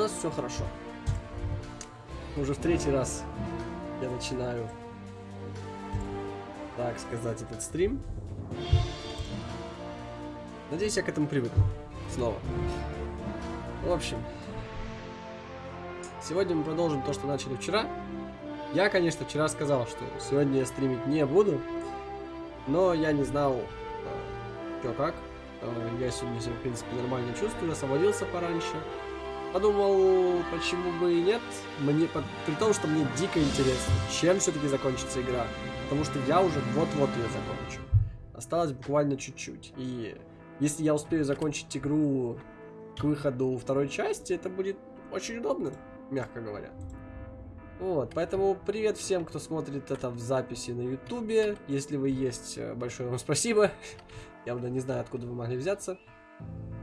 Нас все хорошо. Уже в третий раз я начинаю, так сказать, этот стрим. Надеюсь, я к этому привыкну. Снова. В общем, сегодня мы продолжим то, что начали вчера. Я, конечно, вчера сказал, что сегодня я стримить не буду, но я не знал, э, что как. Э, я сегодня себя, в принципе, нормально чувствую, освободился пораньше. Подумал, почему бы и нет, мне, при том, что мне дико интересно, чем все-таки закончится игра. Потому что я уже вот-вот ее закончу. Осталось буквально чуть-чуть. И если я успею закончить игру к выходу второй части, это будет очень удобно, мягко говоря. Вот, поэтому привет всем, кто смотрит это в записи на ютубе. Если вы есть, э, большое вам спасибо. Явно не знаю, откуда вы могли взяться.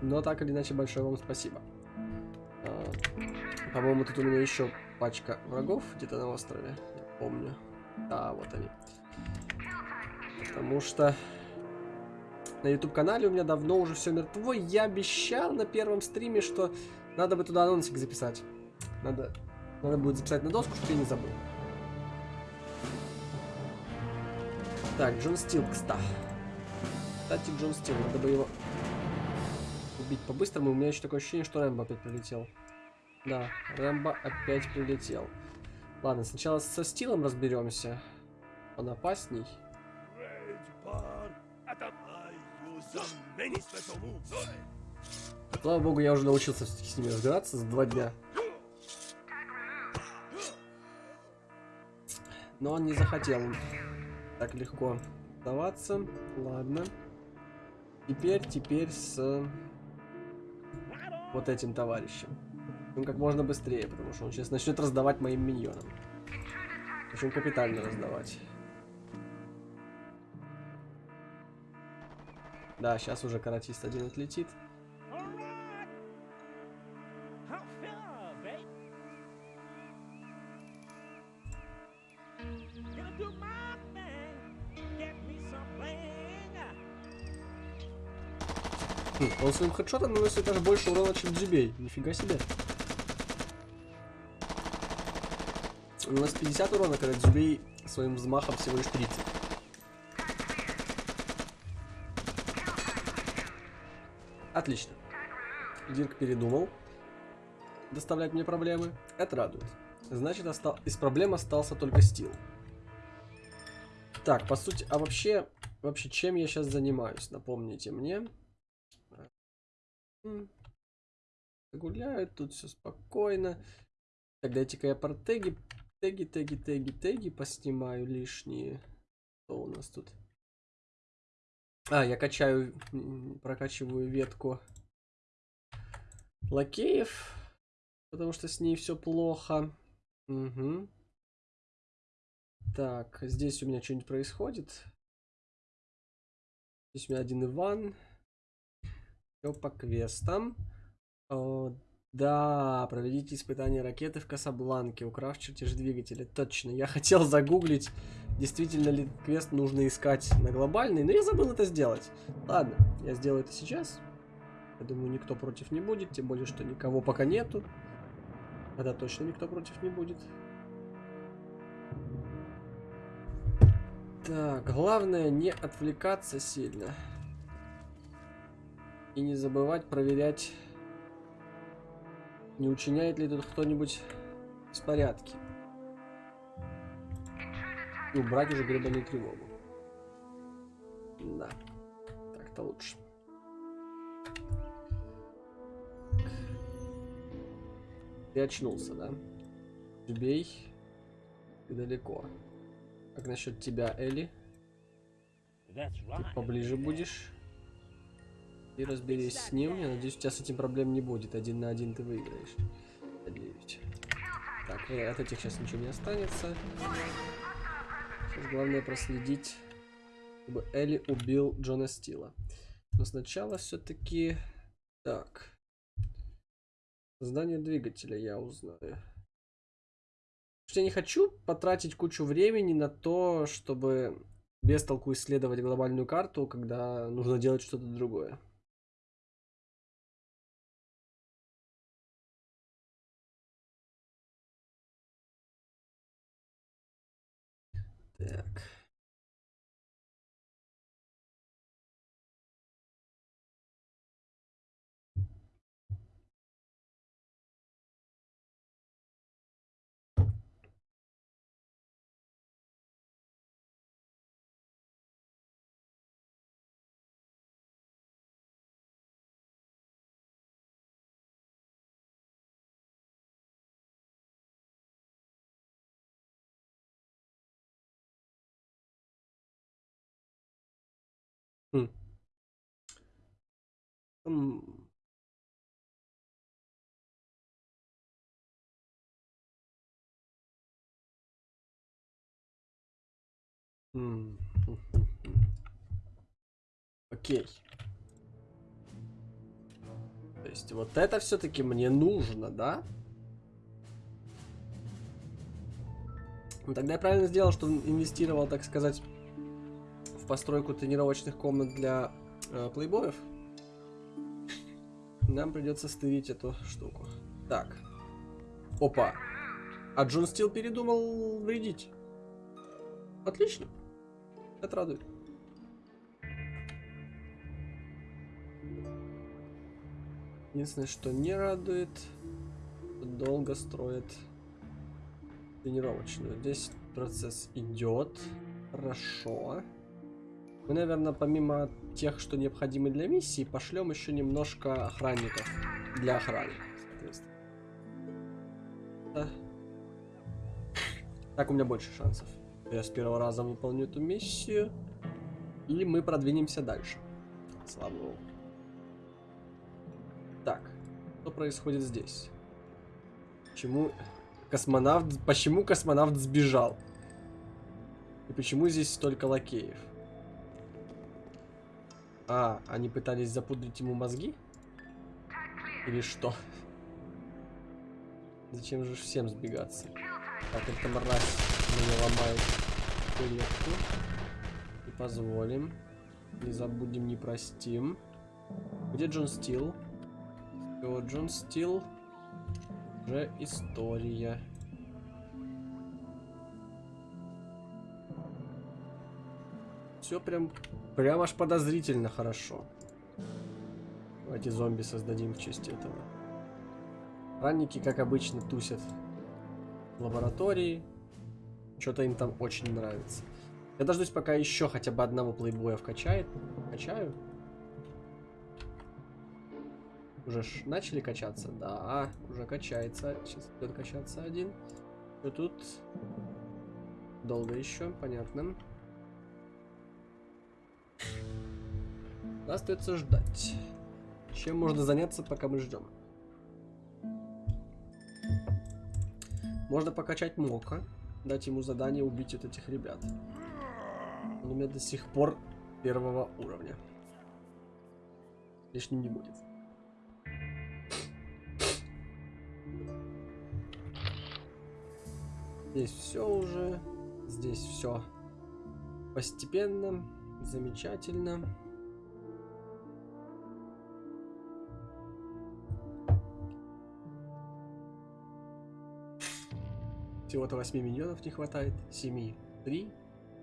Но так или иначе, большое вам спасибо. А, По-моему, тут у меня еще пачка врагов где-то на острове. Я помню. Да, вот они. Потому что на YouTube канале у меня давно уже все мертво. Я обещал на первом стриме, что надо бы туда анонсик записать. Надо, надо будет записать на доску, чтобы я не забыл. Так, Джон Стил, кстати. Кстати, Джон Стил, надо бы его убить по-быстрому. У меня еще такое ощущение, что Рэмбо опять прилетел. Да, Рэмбо опять прилетел. Ладно, сначала со Стилом разберемся. Он опасней. Слава богу, я уже научился с ними разбираться за два дня. Но он не захотел так легко сдаваться. Ладно. Теперь, теперь с вот этим товарищем. Ну, как можно быстрее, потому что он сейчас начнет раздавать моим миньонам. Очень капитально раздавать. Да, сейчас уже каратист один отлетит. Своим хедшотом наносит даже больше урона, чем Дзюбей. Нифига себе. У нас 50 урона, когда Дзюбей своим взмахом всего лишь 30. Отлично. Дирк передумал доставлять мне проблемы. Это радует. Значит, остал... из проблем остался только стил. Так, по сути, а вообще, вообще, чем я сейчас занимаюсь? Напомните мне. Гуляют, тут все спокойно. Так, дайте-ка я теги, теги, теги, теги, теги поснимаю лишние. Что у нас тут? А, я качаю, прокачиваю ветку лакеев, потому что с ней все плохо. Угу. Так, здесь у меня что-нибудь происходит. Здесь у меня один Иван. Все по квестам. О, да, проведите испытание ракеты в Касабланке, украв чертеж двигателя. Точно, я хотел загуглить действительно ли квест нужно искать на глобальный, но я забыл это сделать. Ладно, я сделаю это сейчас. Я думаю, никто против не будет, тем более, что никого пока нету. Тогда точно никто против не будет. Так, главное не отвлекаться сильно. И не забывать проверять, не учиняет ли тут кто-нибудь беспорядки и убрать уже гребаную тревогу. Да, так-то лучше. Ты очнулся, да? Убей. Ты далеко. Как насчет тебя, Элли? Ты поближе будешь? И разберись с ним. Я надеюсь, у тебя с этим проблем не будет. Один на один ты выиграешь. Надеюсь. Так, э, от этих сейчас ничего не останется. Сейчас главное проследить, чтобы Элли убил Джона Стила. Но сначала все-таки... Так. Создание двигателя я узнаю. Я не хочу потратить кучу времени на то, чтобы без толку исследовать глобальную карту, когда нужно делать что-то другое. Так. Хм. М. М. Хм, хм. Окей. То есть вот это все-таки мне нужно, да? Ну, тогда я правильно сделал, что инвестировал, так сказать, постройку тренировочных комнат для э, плейбоев. Нам придется стырить эту штуку. Так. Опа. А Джон Стил передумал вредить. Отлично. Это радует. Единственное, что не радует, долго строят тренировочную. Здесь процесс идет. Хорошо. Мы, наверное, помимо тех, что необходимы для миссии, пошлем еще немножко охранников для охраны. Так у меня больше шансов. Я с первого раза выполню эту миссию. И мы продвинемся дальше. Слава богу. Так, что происходит здесь? Почему космонавт... Почему космонавт сбежал? И почему здесь столько лакеев? А, они пытались запудрить ему мозги? Или что? Зачем же всем сбегаться? Так, эта мразь мне ломает клетку. Не позволим. Не забудем, не простим. Где Джон Стил? Все, Джон Стил. Уже история. Все прям, прям аж подозрительно хорошо. Давайте зомби создадим в честь этого. Ранники, как обычно, тусят в лаборатории. Что-то им там очень нравится. Я дождусь, пока еще хотя бы одного плейбоя вкачает. Качаю. Уже ж начали качаться? Да, уже качается. Сейчас идет качаться один. Что тут? Долго еще, понятно. Остается ждать. Чем можно заняться, пока мы ждем? Можно покачать Мока. Дать ему задание убить вот этих ребят. Он у меня до сих пор первого уровня. Лишним не будет. Здесь все уже. Здесь все постепенно. Замечательно. Всего-то 8 миньонов не хватает. 7. 3,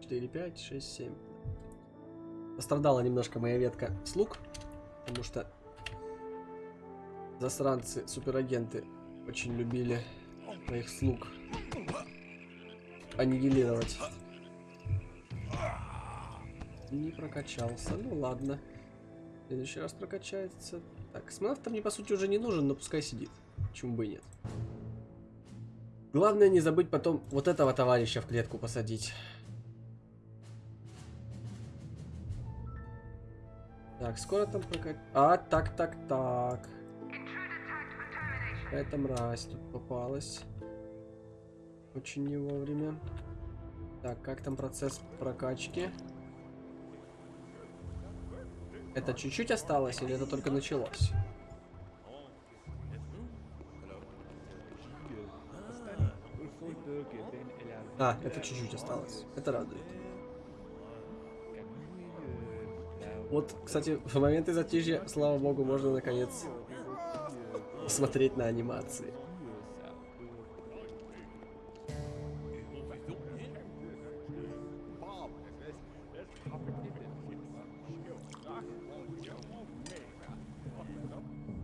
4, 5, 6, 7. Пострадала немножко моя ветка слуг. Потому что засранцы, суперагенты очень любили моих слуг аннигилировать. Не прокачался. Ну ладно. В следующий раз прокачается. Так, космонавт мне по сути уже не нужен, но пускай сидит. Почему бы и нет. Главное не забыть потом вот этого товарища в клетку посадить. Так, скоро там прокат... А, так, так, так. Какая-то мразь тут попалась. Очень не вовремя. Так, как там процесс прокачки? Это чуть-чуть осталось или это только началось? А, это чуть-чуть осталось. Это радует. Вот, кстати, в моменты затишья, слава богу, можно наконец смотреть на анимации.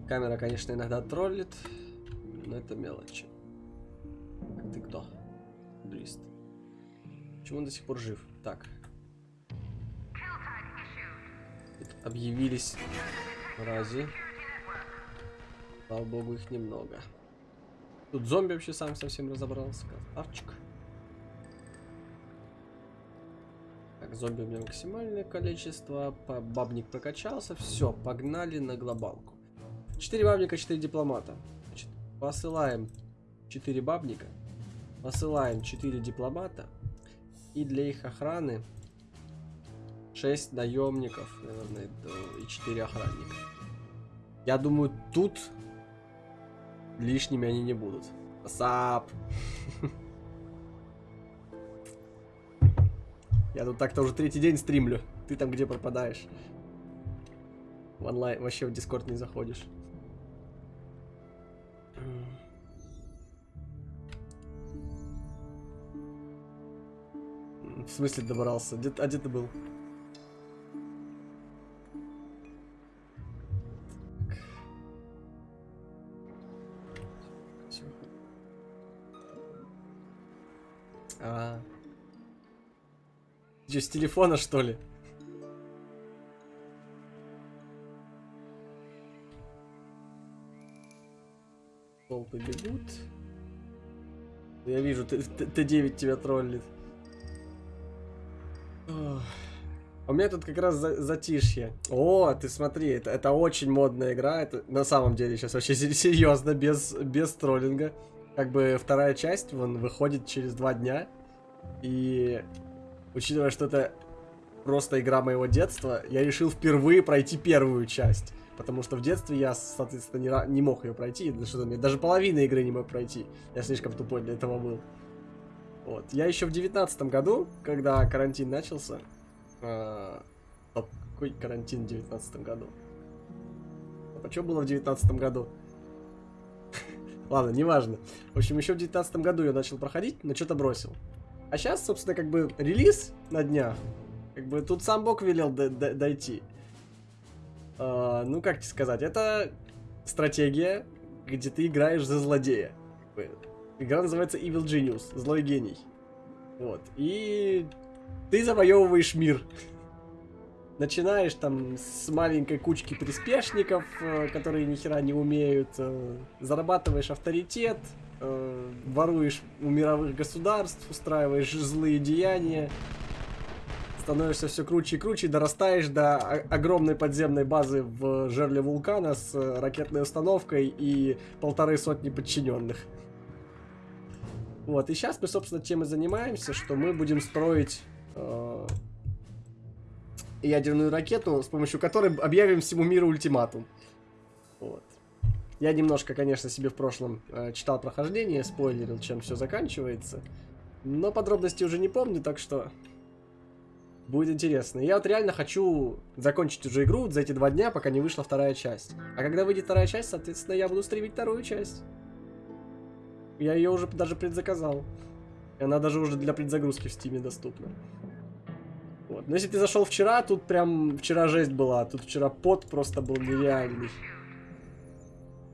Камера, конечно, иногда троллит, но это мелочи. Почему он до сих пор жив? Так. Объявились рази. Слава богу, их немного. Тут зомби вообще сам совсем разобрался. Красавчик. Так, зомби у меня максимальное количество. Бабник прокачался. Все, погнали на глобалку. 4 бабника, 4 дипломата. Значит, посылаем 4 бабника. Посылаем 4 дипломата. И для их охраны 6 наемников, наверное, и 4 охранника. Я думаю, тут лишними они не будут. Сап. Я тут так-то уже третий день стримлю. Ты там где пропадаешь? В онлайн, вообще в Дискорд не заходишь. В смысле добрался? Где, а где ты был? А. Че, с телефона, что ли? Толпы бегут. Я вижу, Т9 тебя троллит. У меня тут как раз за затишье. О, ты смотри, это, это очень модная игра. Это на самом деле сейчас вообще серьезно, без, без троллинга. Как бы вторая часть, вон, выходит через два дня. И учитывая, что это просто игра моего детства, я решил впервые пройти первую часть. Потому что в детстве я, соответственно, не, не мог ее пройти. Что даже половины игры не мог пройти. Я слишком тупой для этого был. Вот. Я еще в девятнадцатом году, когда карантин начался... Э, какой карантин в девятнадцатом году? А что было в девятнадцатом году? Ладно, неважно. В общем, еще в девятнадцатом году я начал проходить, но что-то бросил. А сейчас, собственно, как бы релиз на днях. Как бы тут сам Бог велел дойти. Uh, ну, как тебе сказать, это стратегия, где ты играешь за злодея. Игра называется Evil Genius, злой гений. Вот. И ты завоевываешь мир. Начинаешь там с маленькой кучки приспешников, э, которые ни хера не умеют, э, зарабатываешь авторитет, э, воруешь у мировых государств, устраиваешь злые деяния, становишься все круче и круче, дорастаешь до огромной подземной базы в жерле вулкана с ракетной установкой и полторы сотни подчиненных. Вот, и сейчас мы, собственно, тем и занимаемся, что мы будем строить э, ядерную ракету, с помощью которой объявим всему миру ультиматум. Вот. Я немножко, конечно, себе в прошлом э, читал прохождение, спойлерил, чем все заканчивается. Но подробности уже не помню, так что будет интересно. Я вот реально хочу закончить уже игру за эти два дня, пока не вышла вторая часть. А когда выйдет вторая часть, соответственно, я буду стримить вторую часть. Я ее уже даже предзаказал. И она даже уже для предзагрузки в стиме доступна. Вот. Но если ты зашел вчера, тут прям вчера жесть была. Тут вчера пот просто был нереальный.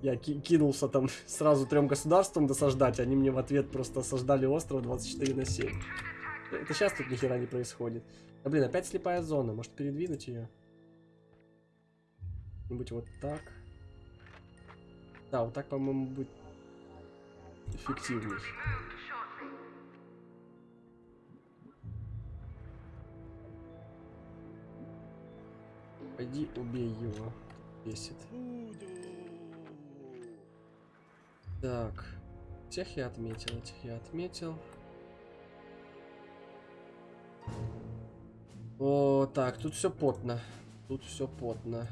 Я ки кинулся там сразу трем государствам досаждать, они мне в ответ просто осаждали остров 24 на 7. Это сейчас тут ни хера не происходит. Да блин, опять слепая зона. Может передвинуть ее? Нибудь вот так. Да, вот так, по-моему, будет эффективней. Пойди убей его. Бесит. Так. Тех я отметил, этих я отметил. О, так, тут все потно. Тут все потно.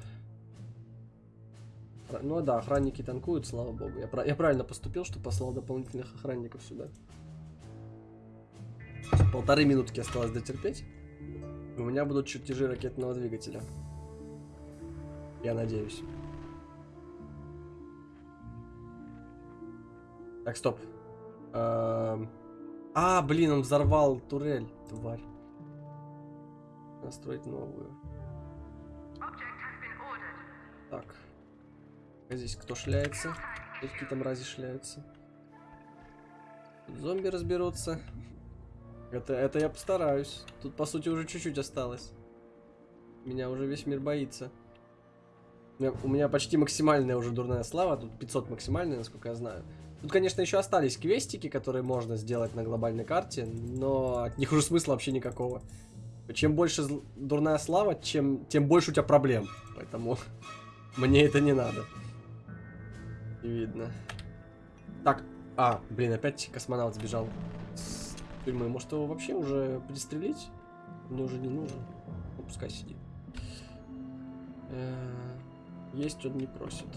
Ну да, охранники танкуют, слава богу. Я, я правильно поступил, что послал дополнительных охранников сюда. Полторы минутки осталось дотерпеть. У меня будут чертежи ракетного двигателя. Я надеюсь. Так, стоп. Эм... А, блин, он взорвал турель, тварь. Настроить новую. Так. Здесь кто шляется? Какие там рази шляются? Зомби разберутся. Это, это я постараюсь. Тут, по сути, уже чуть-чуть осталось. Меня уже весь мир боится. У меня, у меня почти максимальная уже дурная слава. Тут 500 максимальная, насколько я знаю. Тут, конечно, еще остались квестики, которые можно сделать на глобальной карте, но от них уже смысла вообще никакого. Чем больше дурная слава, чем, тем больше у тебя проблем. Поэтому мне это не надо. Видно. Так, а, блин, опять космонавт сбежал с тюрьмы. Может его вообще уже пристрелить? Мне уже не нужен. Ну, пускай сидит. Э есть он не просит.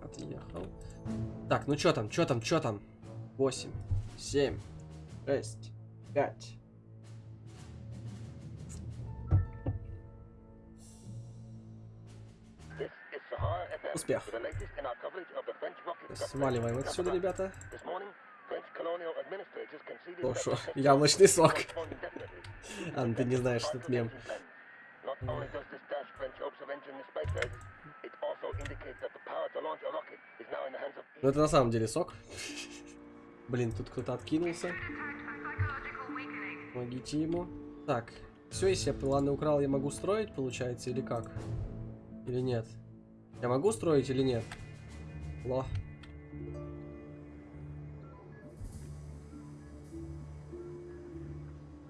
Отъехал. Так, ну что там, что там, что там? 8, 7, 6, 5. Успех. Сваливаем отсюда, ребята. Хорошо, яблочный сок. А, ну ты не знаешь этот мем. Ну это на самом деле сок. Блин, тут кто-то откинулся. Помогите ему. Так, все, если я планы украл, я могу строить, получается, или как? Или нет? Я могу строить или нет? Ло.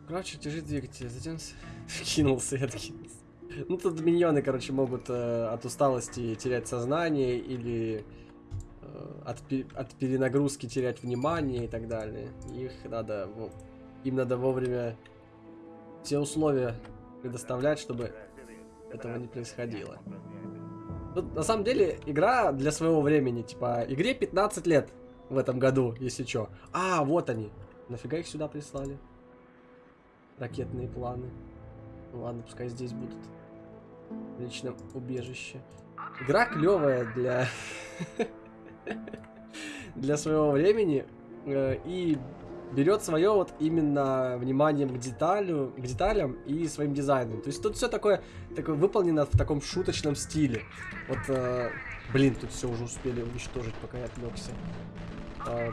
Короче, держи двигатель, затем кинулся и откинулся. Ну тут миньоны, короче, могут э, от усталости терять сознание или э, от, от перенагрузки терять внимание и так далее. Их надо, им надо вовремя все условия предоставлять, чтобы этого не происходило. Тут, на самом деле, игра для своего времени. Типа, игре 15 лет в этом году, если что. А, вот они. Нафига их сюда прислали? Ракетные планы. Ну ладно, пускай здесь будут. В личном убежище. Игра клевая для... для своего времени. Э, и берет свое вот именно вниманием к деталю, к деталям и своим дизайном. То есть тут все такое, такое выполнено в таком шуточном стиле. Вот, э, блин, тут все уже успели уничтожить, пока я отвлекся. Э,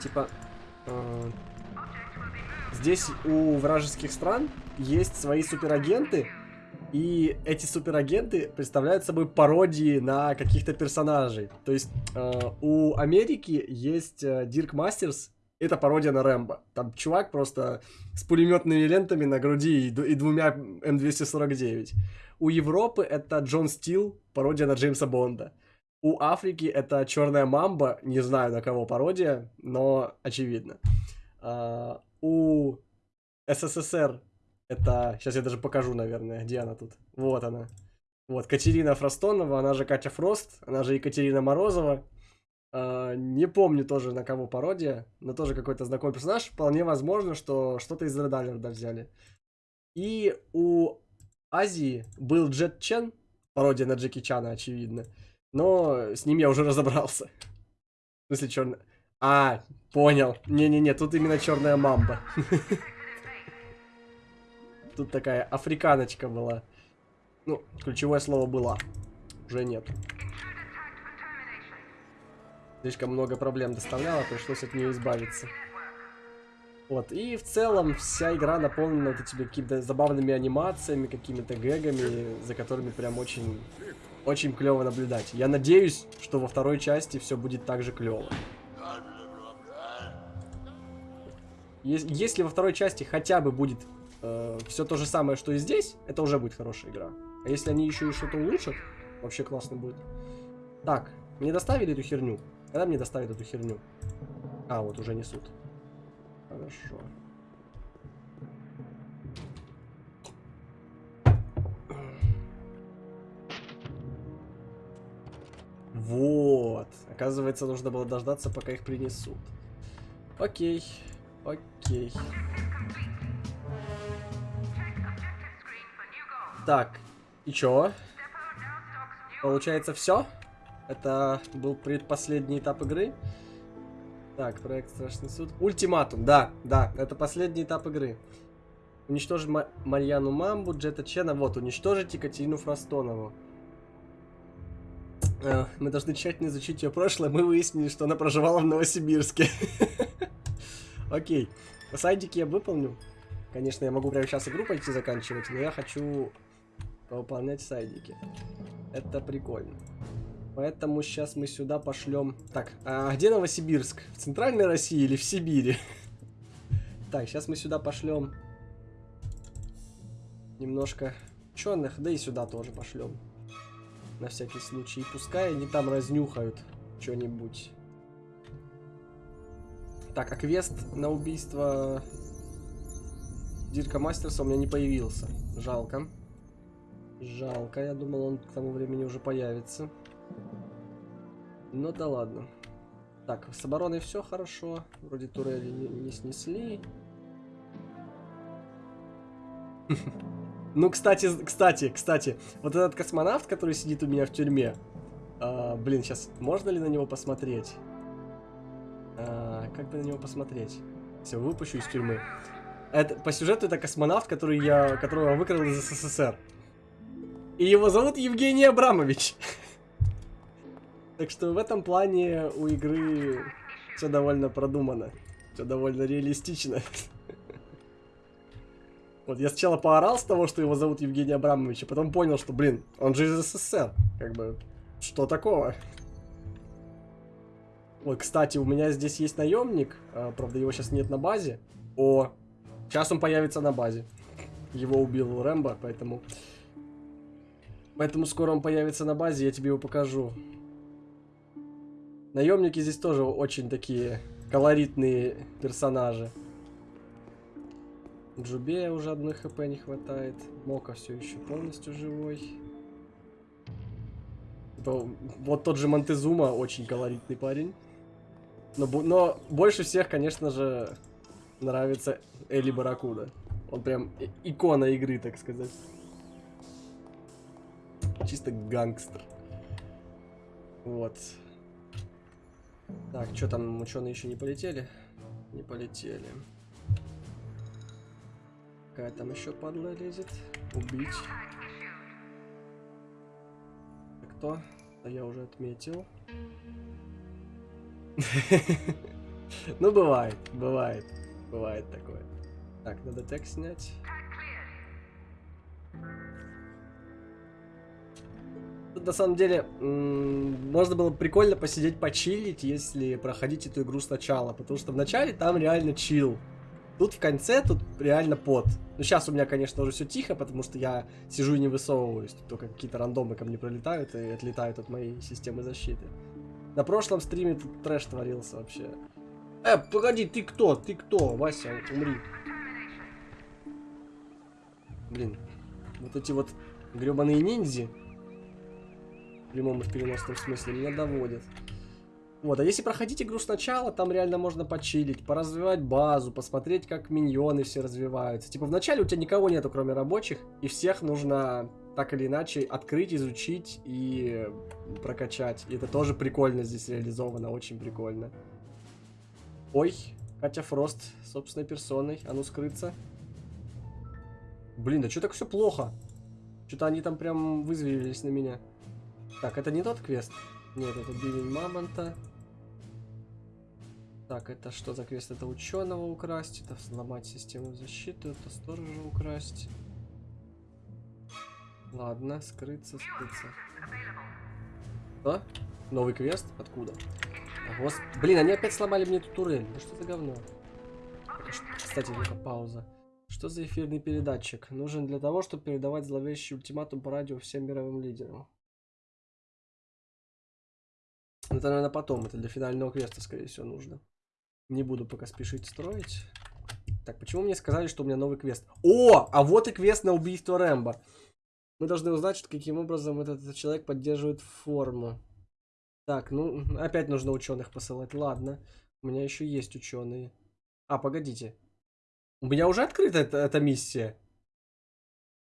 типа, э, здесь у вражеских стран есть свои суперагенты, и эти суперагенты представляют собой пародии на каких-то персонажей. То есть э, у Америки есть э, Дирк Мастерс, это пародия на Рэмбо. Там чувак просто с пулеметными лентами на груди и, и двумя М249. У Европы это Джон Стил, пародия на Джеймса Бонда. У Африки это Черная Мамба, не знаю на кого пародия, но очевидно. Uh, у СССР это... Сейчас я даже покажу, наверное, где она тут. Вот она. Вот, Катерина Фростонова, она же Катя Фрост, она же Екатерина Морозова. Uh, не помню тоже на кого пародия, но тоже какой-то знакомый персонаж. Вполне возможно, что что-то из Red Alert взяли. И у Азии был Джет Чен, пародия на Джеки Чана, очевидно. Но с ним я уже разобрался. В смысле, черный... А, понял. Не-не-не, тут именно черная мамба. Тут такая африканочка была. Ну, ключевое слово было. Уже нет. Слишком много проблем доставляла, пришлось от нее избавиться. Вот, и в целом вся игра наполнена вот этими какими-то забавными анимациями, какими-то гэгами, за которыми прям очень, очень клево наблюдать. Я надеюсь, что во второй части все будет так же клево. Если во второй части хотя бы будет э, все то же самое, что и здесь, это уже будет хорошая игра. А если они еще и что-то улучшат, вообще классно будет. Так, мне доставили эту херню? Когда мне доставят эту херню? А, вот уже несут. Хорошо. Вот. Оказывается, нужно было дождаться, пока их принесут. Окей. Окей. Так. И чё? Получается все? Это был предпоследний этап игры. Так, проект Страшный суд. Ультиматум, да, да, это последний этап игры. Уничтожить Ма- Марьяну Мамбу, Джета Чена, вот, уничтожить Екатерину Фростонову. Э, Мы должны тщательно изучить ее прошлое, мы выяснили, что она проживала в Новосибирске. Окей, сайдики я выполню. Конечно, я могу прямо сейчас игру пойти заканчивать, но я хочу выполнять сайдики. Это прикольно. Поэтому сейчас мы сюда пошлем. Так, а где Новосибирск? В центральной России или в Сибири? Так, сейчас мы сюда пошлем немножко ученых, да и сюда тоже пошлем. На всякий случай. Пускай они там разнюхают что-нибудь. Так, а квест на убийство Дирка Мастерса у меня не появился. Жалко. Жалко, я думал, он к тому времени уже появится. Ну да ладно. Так, с обороной все хорошо. Вроде турели не, не снесли. Ну, кстати, кстати, кстати, вот этот космонавт, который сидит у меня в тюрьме, а, блин, сейчас можно ли на него посмотреть? А, как бы на него посмотреть? Все, выпущу из тюрьмы. Это, по сюжету это космонавт, который я, которого я выкрал из СССР. И его зовут Евгений Абрамович. Так что в этом плане у игры все довольно продумано. Все довольно реалистично. Вот я сначала поорал с того, что его зовут Евгений Абрамович, а потом понял, что, блин, он же из СССР. Как бы, что такого? Ой, кстати, у меня здесь есть наемник. а, правда, его сейчас нет на базе. О, сейчас он появится на базе. Его убил Рэмбо, поэтому... Поэтому скоро он появится на базе, я тебе его покажу. Наемники здесь тоже очень такие колоритные персонажи. Джубея уже одной хп не хватает. Мока все еще полностью живой. То- Вот тот же Монтезума очень колоритный парень. Но, но больше всех, конечно же, нравится Эли Баракуда. Он прям икона игры, так сказать. Чисто гангстер. Вот. Так, что там, ученые еще не полетели? Не полетели. Какая там еще падла лезет? Убить. Это кто? Да я уже отметил. Ну, бывает, бывает. Бывает такое. Так, надо текст снять. Тут на самом деле можно было прикольно посидеть, почилить, если проходить эту игру сначала. Потому что в начале там реально чил. Тут в конце, тут реально пот. Ну, сейчас у меня, конечно, уже все тихо, потому что я сижу и не высовываюсь. Тут только какие-то рандомы ко мне пролетают и отлетают от моей системы защиты. На прошлом стриме тут трэш творился вообще. Э, погоди, ты кто? Ты кто? Вася, умри. Блин, вот эти вот гребаные ниндзи, в прямом и в переносном смысле, меня доводят. Вот, а если проходить игру сначала, там реально можно почилить, поразвивать базу, посмотреть, как миньоны все развиваются. Типа, вначале у тебя никого нету, кроме рабочих, и всех нужно так или иначе открыть, изучить и прокачать. И это тоже прикольно здесь реализовано, очень прикольно. Ой, Катя Фрост собственной персоной, а ну скрыться. Блин, да что так все плохо? Что-то они там прям вызверились на меня. Так, это не тот квест? Нет, это бивень мамонта. Так, это что за квест? Это ученого украсть, это сломать систему защиты, это сторожа украсть. Ладно, скрыться, скрыться. Что? Новый квест? Откуда? А, гос- Блин, они опять сломали мне эту турель. Ну что за говно? Это Кстати, ну-ка, пауза. Что за эфирный передатчик? Нужен для того, чтобы передавать зловещий ультиматум по радио всем мировым лидерам. Это, наверное, потом. Это для финального квеста, скорее всего, нужно. Не буду пока спешить строить. Так, почему мне сказали, что у меня новый квест? О, а вот и квест на убийство Рэмбо. Мы должны узнать, что каким образом этот, этот человек поддерживает форму. Так, ну, опять нужно ученых посылать. Ладно. У меня еще есть ученые. А, погодите. У меня уже открыта эта, эта миссия.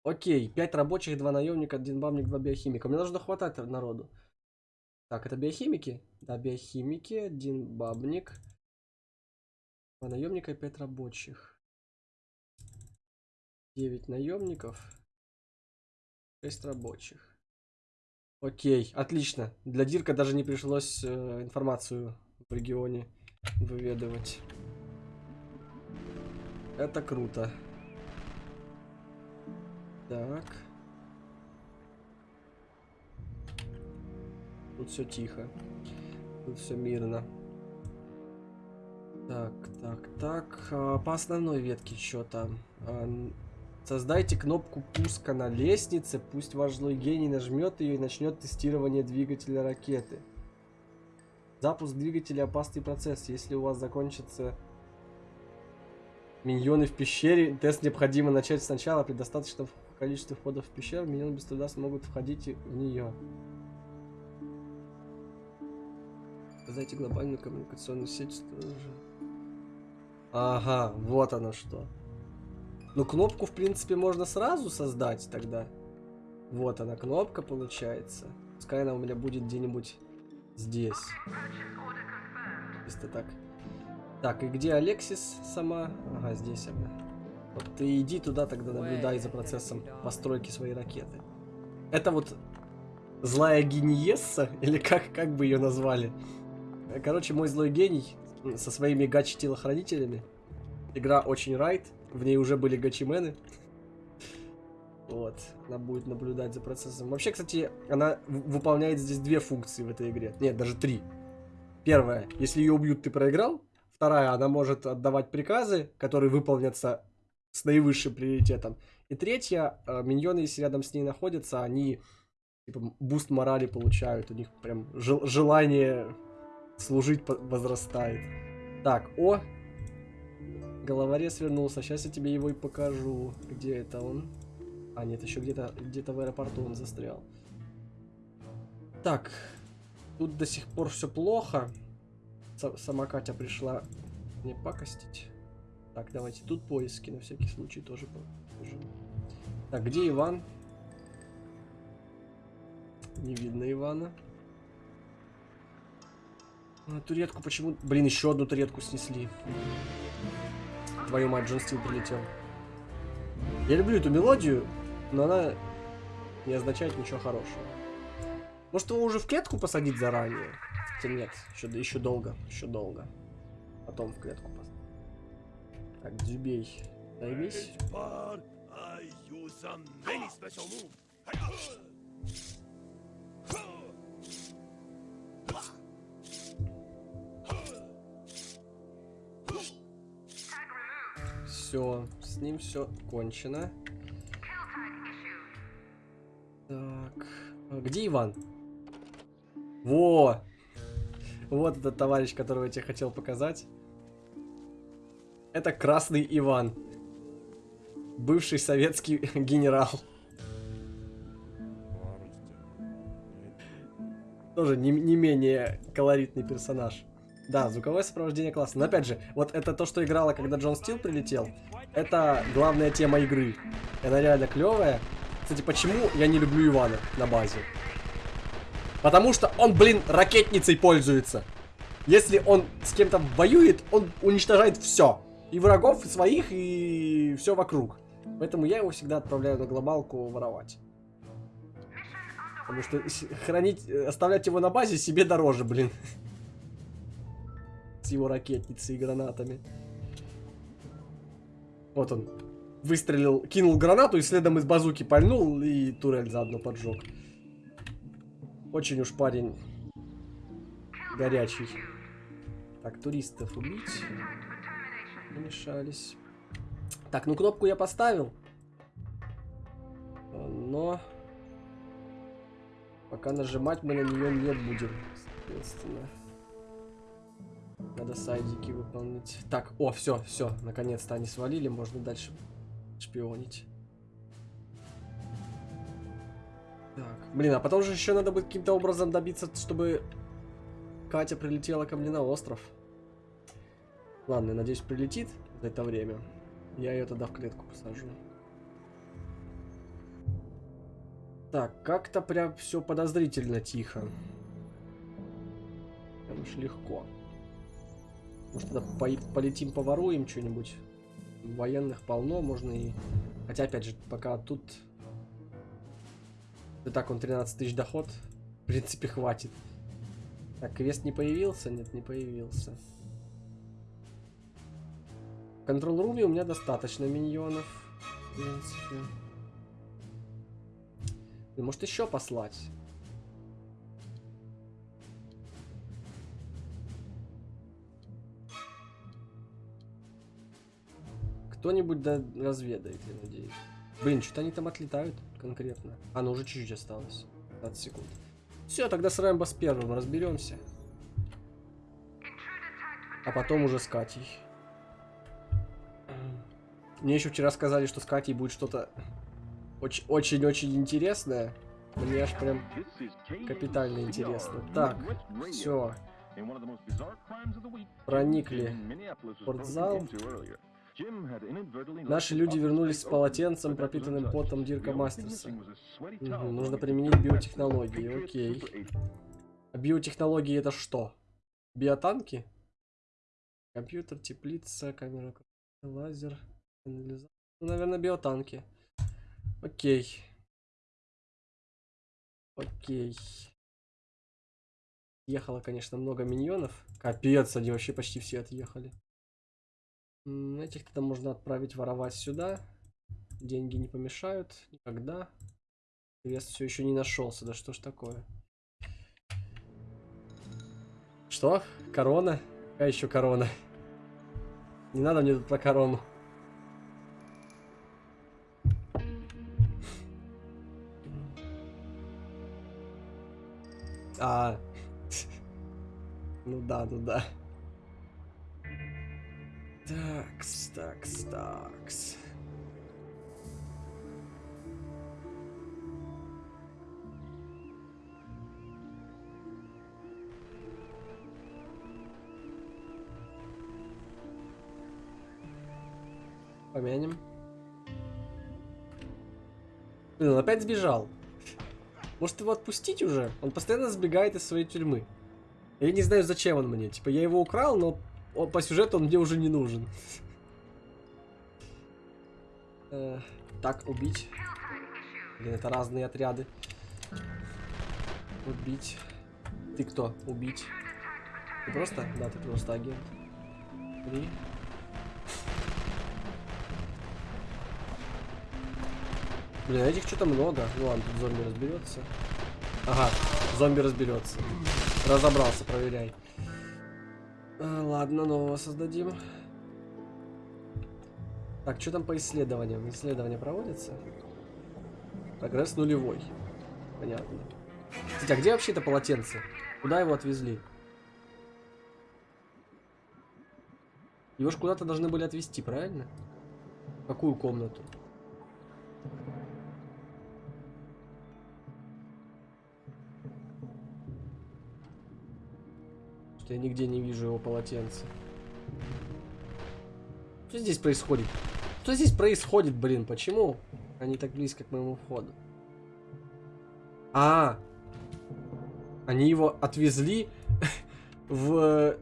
Окей, 5 рабочих, 2 наемника, 1 бабник, 2 биохимика. Мне должно хватать народу. Так, это биохимики? Да, биохимики, один бабник. Два наемника пять рабочих. 9 наемников. 6 рабочих. Окей, отлично. Для Дирка даже не пришлось э, информацию в регионе выведывать. Это круто. Так. Тут все тихо. Тут все мирно. Так, так, так. А, по основной ветке что там? А, создайте кнопку пуска на лестнице. Пусть ваш злой гений нажмет ее и начнет тестирование двигателя ракеты. Запуск двигателя опасный процесс. Если у вас закончится миньоны в пещере, тест необходимо начать сначала. При достаточном количестве входов в пещеру миньоны без труда смогут входить в нее. Создайте глобальную коммуникационную сеть. Тоже. Ага, вот оно что. Ну, кнопку, в принципе, можно сразу создать тогда. Вот она, кнопка получается. Пускай она у меня будет где-нибудь здесь. Чисто так. Так, и где Алексис сама? Ага, здесь она. Вот ты иди туда тогда наблюдай за процессом постройки своей ракеты. Это вот злая гениесса, или как, как бы ее назвали? Короче, мой злой гений со своими гачи-телохранителями. Игра очень райт, в ней уже были гачимены. Вот, она будет наблюдать за процессом. Вообще, кстати, она выполняет здесь две функции в этой игре. Нет, даже три. Первая, если ее убьют, ты проиграл. Вторая, она может отдавать приказы, которые выполнятся с наивысшим приоритетом. И третья, э, миньоны, если рядом с ней находятся, они типа boost морали получают. У них прям желание служить возрастает. Так, о! Головорез вернулся. Сейчас я тебе его и покажу. Где это он? А, нет, еще где-то где, -то, в аэропорту он застрял. Так. Тут до сих пор все плохо. С сама Катя пришла мне пакостить. Так, давайте тут поиски на всякий случай тоже покажем. Так, где Иван? Не видно Ивана. Туретку почему... Блин, еще одну туретку снесли. Твою мать, Джон Стил прилетел. Я люблю эту мелодию, но она не означает ничего хорошего. Может его уже в клетку посадить заранее? Хотя нет, еще, еще долго, еще долго. Потом в клетку посадить. Так, Дзюбей, займись. Все, с ним все кончено. Так, а где Иван? Во! Вот этот товарищ, которого я тебе хотел показать. Это Красный Иван. Бывший советский генерал. Тоже не, не менее колоритный персонаж. Да, звуковое сопровождение классно. Но опять же, вот это то, что играло, когда Джон Стил прилетел. Это главная тема игры. Она реально клевая. Кстати, почему я не люблю Ивана на базе? Потому что он, блин, ракетницей пользуется. Если он с кем-то воюет, он уничтожает все. И врагов, и своих, и все вокруг. Поэтому я его всегда отправляю на глобалку воровать. Потому что хранить, оставлять его на базе себе дороже, блин с его ракетницей и гранатами. Вот он. Выстрелил, кинул гранату и следом из базуки пальнул и турель заодно поджег. Очень уж парень горячий. Так, туристов убить. Помешались. Так, ну кнопку я поставил. Но... Пока нажимать мы на нее не будем, соответственно. Надо сайдики выполнить. Так, о, все, все, наконец-то они свалили, можно дальше шпионить. Так, блин, а потом же еще надо будет каким-то образом добиться, чтобы Катя прилетела ко мне на остров. Ладно, я надеюсь, прилетит за это время. Я ее тогда в клетку посажу. Так, как-то прям все подозрительно тихо. Прям уж легко. Может, тогда по- полетим поворуем что-нибудь. Военных полно, можно и... Хотя, опять же, пока тут... И так он 13 тысяч доход. В принципе, хватит. Так, квест не появился? Нет, не появился. В контрол-руме у меня достаточно миньонов. В принципе. Может еще послать? Кто-нибудь да разведает, я надеюсь. Блин, что-то они там отлетают конкретно. А, ну уже чуть-чуть осталось. 15 секунд. Все, тогда с Рэмбо с первым разберемся. А потом уже с Катей. Мне еще вчера сказали, что с Катей будет что-то очень-очень интересное. Мне аж прям капитально интересно. Так, все. Проникли в спортзал. Наши люди вернулись с полотенцем, пропитанным потом Дирка Мастерса. Мгм, нужно применить биотехнологии, окей. А биотехнологии это что? Биотанки? Компьютер, теплица, камера, лазер, анализатор. Ну, наверное, биотанки. Окей. Окей. Ехало, конечно, много миньонов. Капец, они вообще почти все отъехали. Этих тогда можно отправить воровать сюда. Деньги не помешают никогда. Квест все еще не нашелся. Да что ж такое? Что? Корона? Какая еще корона? Не надо мне тут про корону. А. Ну да, ну да. Такс, такс, такс. Помянем. Блин, он опять сбежал. Может его отпустить уже? Он постоянно сбегает из своей тюрьмы. Я не знаю, зачем он мне. Типа, я его украл, но он- по сюжету он мне уже не нужен. Э, Так, убить. Блин, это разные отряды. Убить. Ты кто? Убить. Ты просто? Да, ты просто агент. Три. Блин, а этих что-то много. Ну ладно, тут зомби разберется. Ага, зомби разберется. Разобрался, проверяй. А, ладно, нового создадим. Так, что там по исследованиям? Исследования проводятся? Прогресс нулевой. Понятно. Кстати, а где вообще это полотенце? Куда его отвезли? Его ж куда-то должны были отвезти, правильно? В какую комнату? Что я нигде не вижу его полотенца. Что здесь происходит? Что здесь происходит, блин? Почему они так близко к моему входу? А, они его отвезли в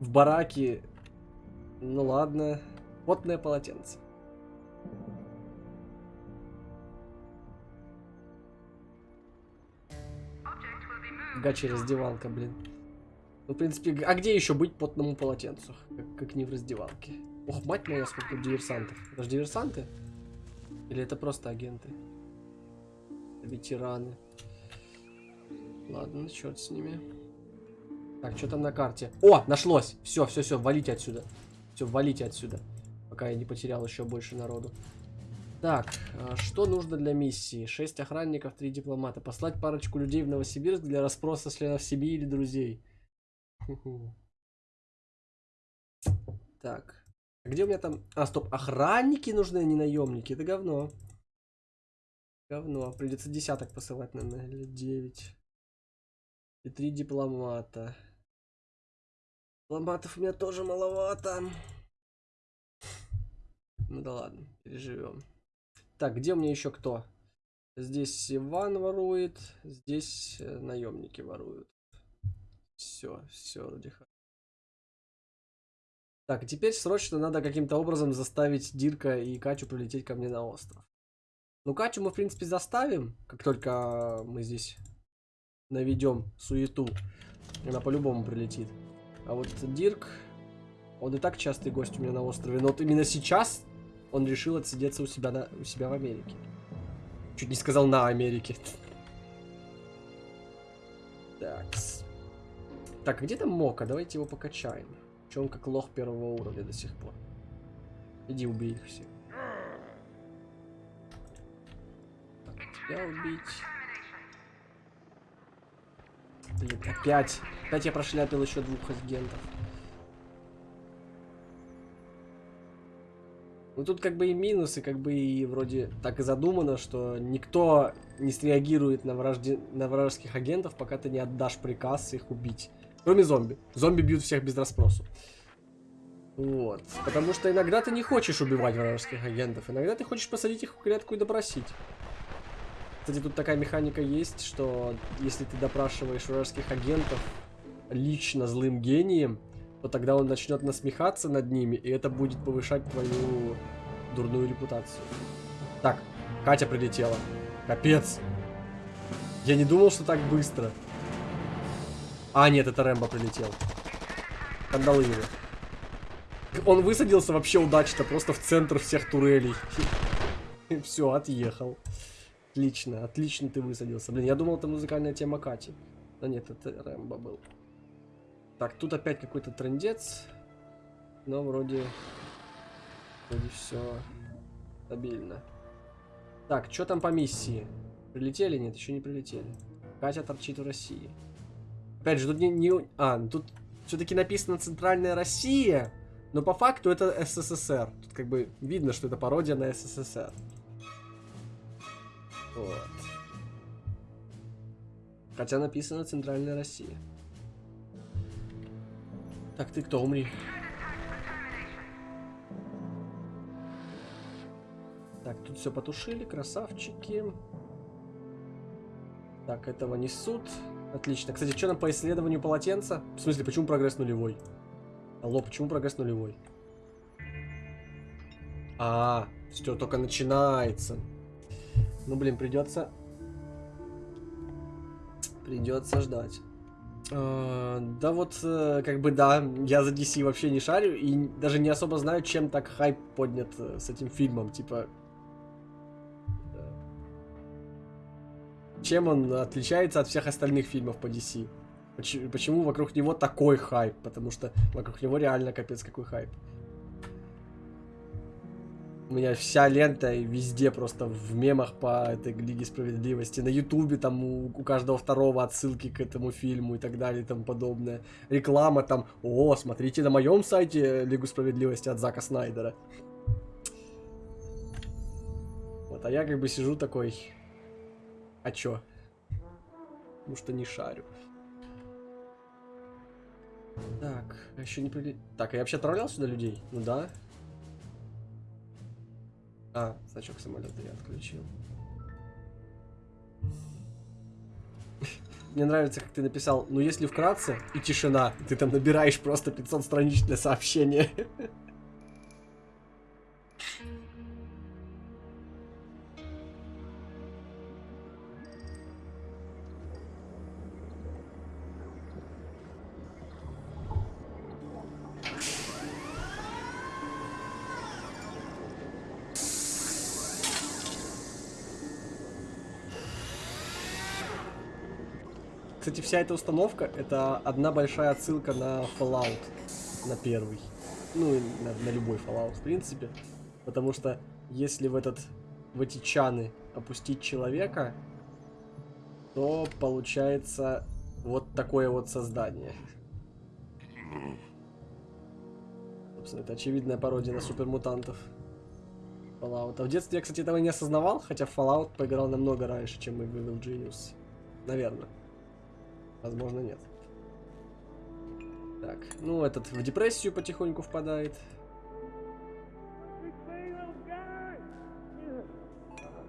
в бараки. Ну ладно, потное полотенце. Гачи раздевалка, блин. Ну, в принципе, а где еще быть потному полотенцу? Как, как не в раздевалке. Ох, мать моя, сколько тут диверсантов. Это же диверсанты? Или это просто агенты? Ветераны. Ладно, черт с ними. Так, что там на карте? О, нашлось! Все, все, все, валите отсюда. Все, валите отсюда. Пока я не потерял еще больше народу. Так, а что нужно для миссии? 6 охранников, 3 дипломата. Послать парочку людей в Новосибирск для расспроса членов семьи или друзей. Так. А Где у меня там... А, стоп, охранники нужны, а не наемники. Это говно. Говно. Придется десяток посылать, наверное, или 9. И три дипломата. Дипломатов у меня тоже маловато. Ну да ладно, переживем. Так, где у меня еще кто? Здесь Иван ворует, здесь э, наемники воруют. Все, все, вроде Так, теперь срочно надо каким-то образом заставить Дирка и Катю прилететь ко мне на остров. Ну, Катю мы, в принципе, заставим, как только мы здесь наведем суету. Она по-любому прилетит. А вот Дирк, он и так частый гость у меня на острове. Но вот именно сейчас он решил отсидеться у себя, на, у себя в Америке. Чуть не сказал на Америке. Так. Так, где там Мока? Давайте его покачаем. Че он как лох первого уровня до сих пор? Иди убей их всех. тебя убить. Блин, опять. Опять я прошляпил еще двух агентов. Ну тут как бы и минусы, как бы и вроде так и задумано, что никто не среагирует на, вражде... на вражеских агентов, пока ты не отдашь приказ их убить. Кроме зомби. Зомби бьют всех без расспросу. Вот. Потому что иногда ты не хочешь убивать вражеских агентов, иногда ты хочешь посадить их в клетку и допросить. Кстати, тут такая механика есть, что если ты допрашиваешь вражеских агентов лично злым гением, то тогда он начнет насмехаться над ними, и это будет повышать твою дурную репутацию. Так, Катя прилетела. Капец. Я не думал, что так быстро. А, нет, это Рэмбо прилетел. Кандалы его. Он высадился вообще удачно, просто в центр всех турелей. Все, отъехал. Отлично, отлично ты высадился. Блин, я думал, это музыкальная тема Кати. Но нет, это Рэмбо был. Так, тут опять какой-то трендец. Но вроде... Вроде все стабильно. Так, что там по миссии? Прилетели? Нет, еще не прилетели. Катя торчит в России. Опять же, тут не... не... А, тут все-таки написано Центральная Россия. Но по факту это СССР. Тут как бы видно, что это пародия на СССР. Вот. Хотя написано Центральная Россия. Так, ты кто, умри. Так, тут все потушили, красавчики. Так, этого несут. Отлично. Кстати, что нам по исследованию полотенца? В смысле, почему прогресс нулевой? Алло, почему прогресс нулевой? А, все только начинается. Ну, блин, придется... Придется ждать. Uh, да вот, uh, как бы да, я за DC вообще не шарю и даже не особо знаю, чем так хайп поднят uh, с этим фильмом, типа... Чем он отличается от всех остальных фильмов по DC? Почему, вокруг него такой хайп? Потому что вокруг него реально капец какой хайп. У меня вся лента и везде просто в мемах по этой Лиге Справедливости. На Ютубе там у, у каждого второго отсылки к этому фильму и так далее и тому подобное. Реклама там, о, смотрите на моем сайте Лигу Справедливости от Зака Снайдера. Вот, а я как бы сижу такой, а чё? Потому что не шарю. Так, еще не прилет... Так, я вообще отправлял сюда людей? Ну да. А, значок самолета я отключил. Мне нравится, как ты написал, ну если вкратце и тишина, ты там набираешь просто 500 страничное для Кстати, вся эта установка, это одна большая отсылка на Fallout, на первый. Ну, и на, на любой Fallout, в принципе. Потому что если в этот, в эти чаны опустить человека, то получается вот такое вот создание. Собственно, это очевидная пародия на супермутантов. Fallout. А в детстве я, кстати, этого не осознавал, хотя Fallout поиграл намного раньше, чем мы в Genius. Наверное. Возможно, нет. Так, ну этот в депрессию потихоньку впадает.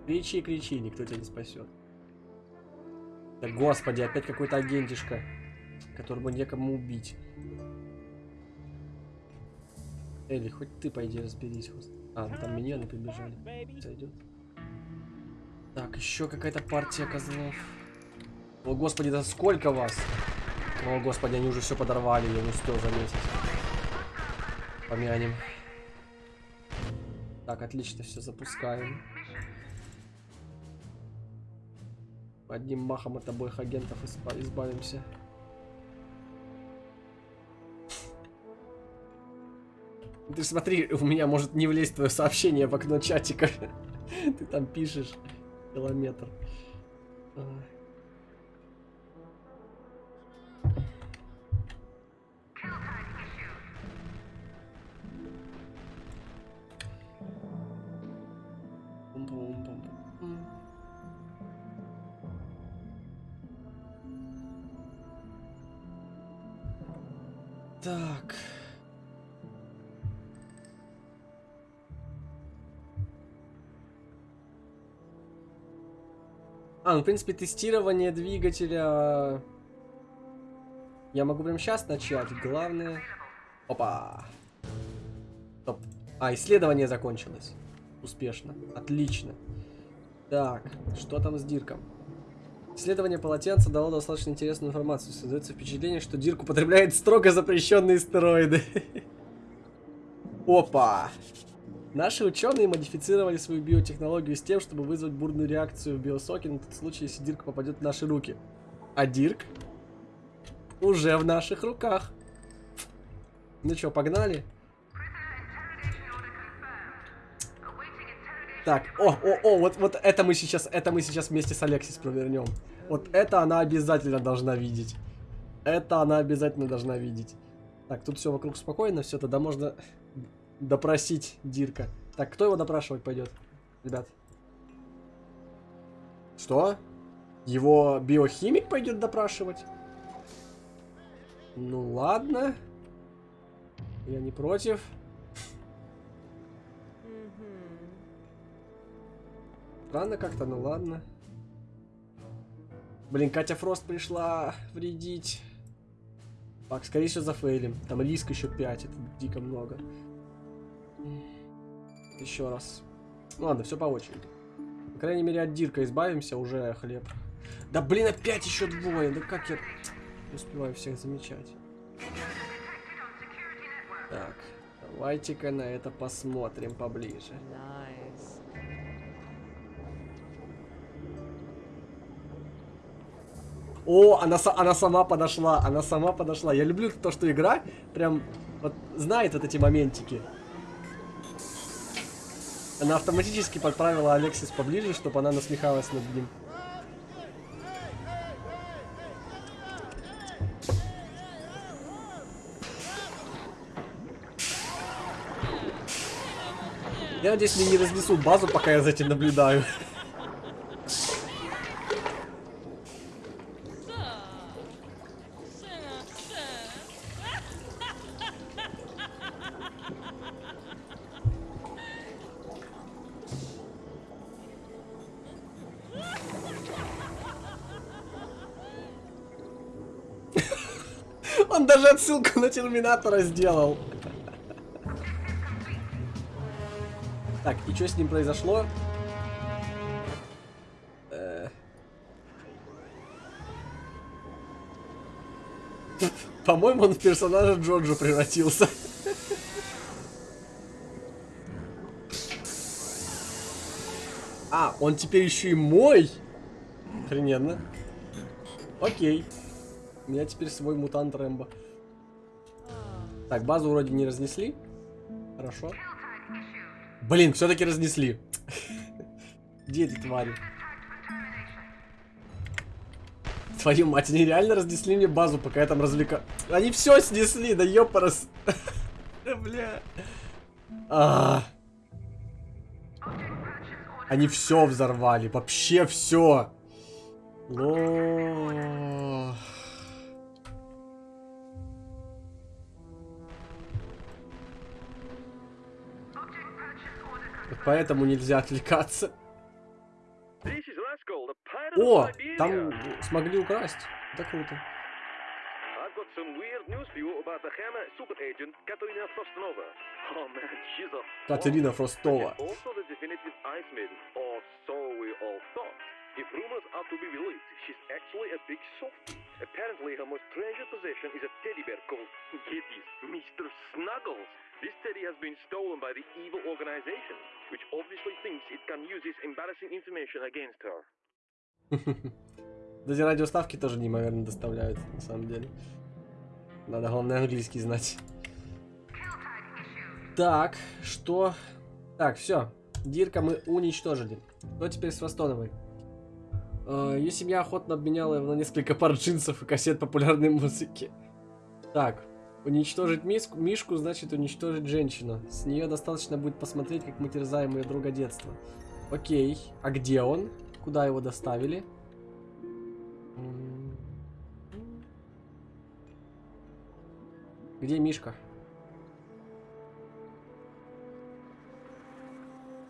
Кричи, кричи, никто тебя не спасет. Да господи, опять какой-то агентишка, которого некому убить. Элли, хоть ты, по идее, разберись. А, ну там миньоны прибежали. Сойдет. Так, еще какая-то партия козлов. О, господи, да сколько вас? О, господи, они уже все подорвали, я не успел заметить. Помянем. Так, отлично, все запускаем. Одним махом от обоих агентов изба- избавимся. Ты смотри, у меня может не влезть твое сообщение в окно чатика. Ты там пишешь километр. Так. А, ну, в принципе, тестирование двигателя... Я могу прямо сейчас начать. Главное... Опа. Стоп. А, исследование закончилось. Успешно. Отлично. Так, что там с Дирком? Исследование полотенца дало достаточно интересную информацию. Создается впечатление, что Дирк употребляет строго запрещенные стероиды. Опа! Наши ученые модифицировали свою биотехнологию с тем, чтобы вызвать бурную реакцию в биосоке на тот случай, если Дирк попадет в наши руки. А Дирк уже в наших руках. Ну что, погнали? Так, о, о, о, вот, вот это мы сейчас, это мы сейчас вместе с Алексис провернем. Вот это она обязательно должна видеть. Это она обязательно должна видеть. Так, тут все вокруг спокойно, все, тогда можно допросить Дирка. Так, кто его допрашивать пойдет, ребят? Что? Его биохимик пойдет допрашивать? Ну ладно. Я не против. Странно как-то, ну ладно. Блин, Катя Фрост пришла вредить. Так, скорее всего зафейлим. Там риск еще 5, это дико много. Еще раз. Ну ладно, все по очереди. По крайней мере, от Дирка избавимся, уже хлеб. Да блин, опять еще двое. Да как я успеваю всех замечать. Так, давайте-ка на это посмотрим поближе. Nice. О, она, она сама подошла, она сама подошла. Я люблю то, что игра прям вот знает вот эти моментики. Она автоматически подправила Алексис поближе, чтобы она насмехалась над ним. Я надеюсь, мне не разнесут базу, пока я за этим наблюдаю. Терминатора сделал. Так, и что с ним произошло? Э. По-моему, он в персонажа Джоджо превратился. А, он теперь еще и мой? Охрененно. Окей. У меня теперь свой мутант Рэмбо. Так, базу вроде не разнесли. Хорошо. Блин, все-таки разнесли. Где эти твари? Твою мать, они реально разнесли мне базу, пока я там развлека... Они все снесли, да ёпарас. Бля. А. Они все взорвали, вообще все. Лох. Поэтому нельзя отвлекаться. О, там смогли украсть. Это круто. Oh Катерина Фростова. If rumors are to be believed, she's actually a big softie. Apparently, her most treasured possession is a teddy bear called Giddy's Mr. Snuggles. This teddy has been stolen by the evil organization, which obviously thinks it can use this embarrassing information against her. Даже радиоставки тоже неимоверно доставляют, на самом деле. Надо, главное, английский знать. Так, что? Так, все. Дирка мы уничтожили. Что теперь с Востоновой? Э, Ее семья охотно обменяла его на несколько пар джинсов и кассет популярной музыки. Так, уничтожить миску, Мишку значит уничтожить женщину. С нее достаточно будет посмотреть, как мы терзаем ее друга детства. Окей, а где он? Куда его доставили? Где Мишка?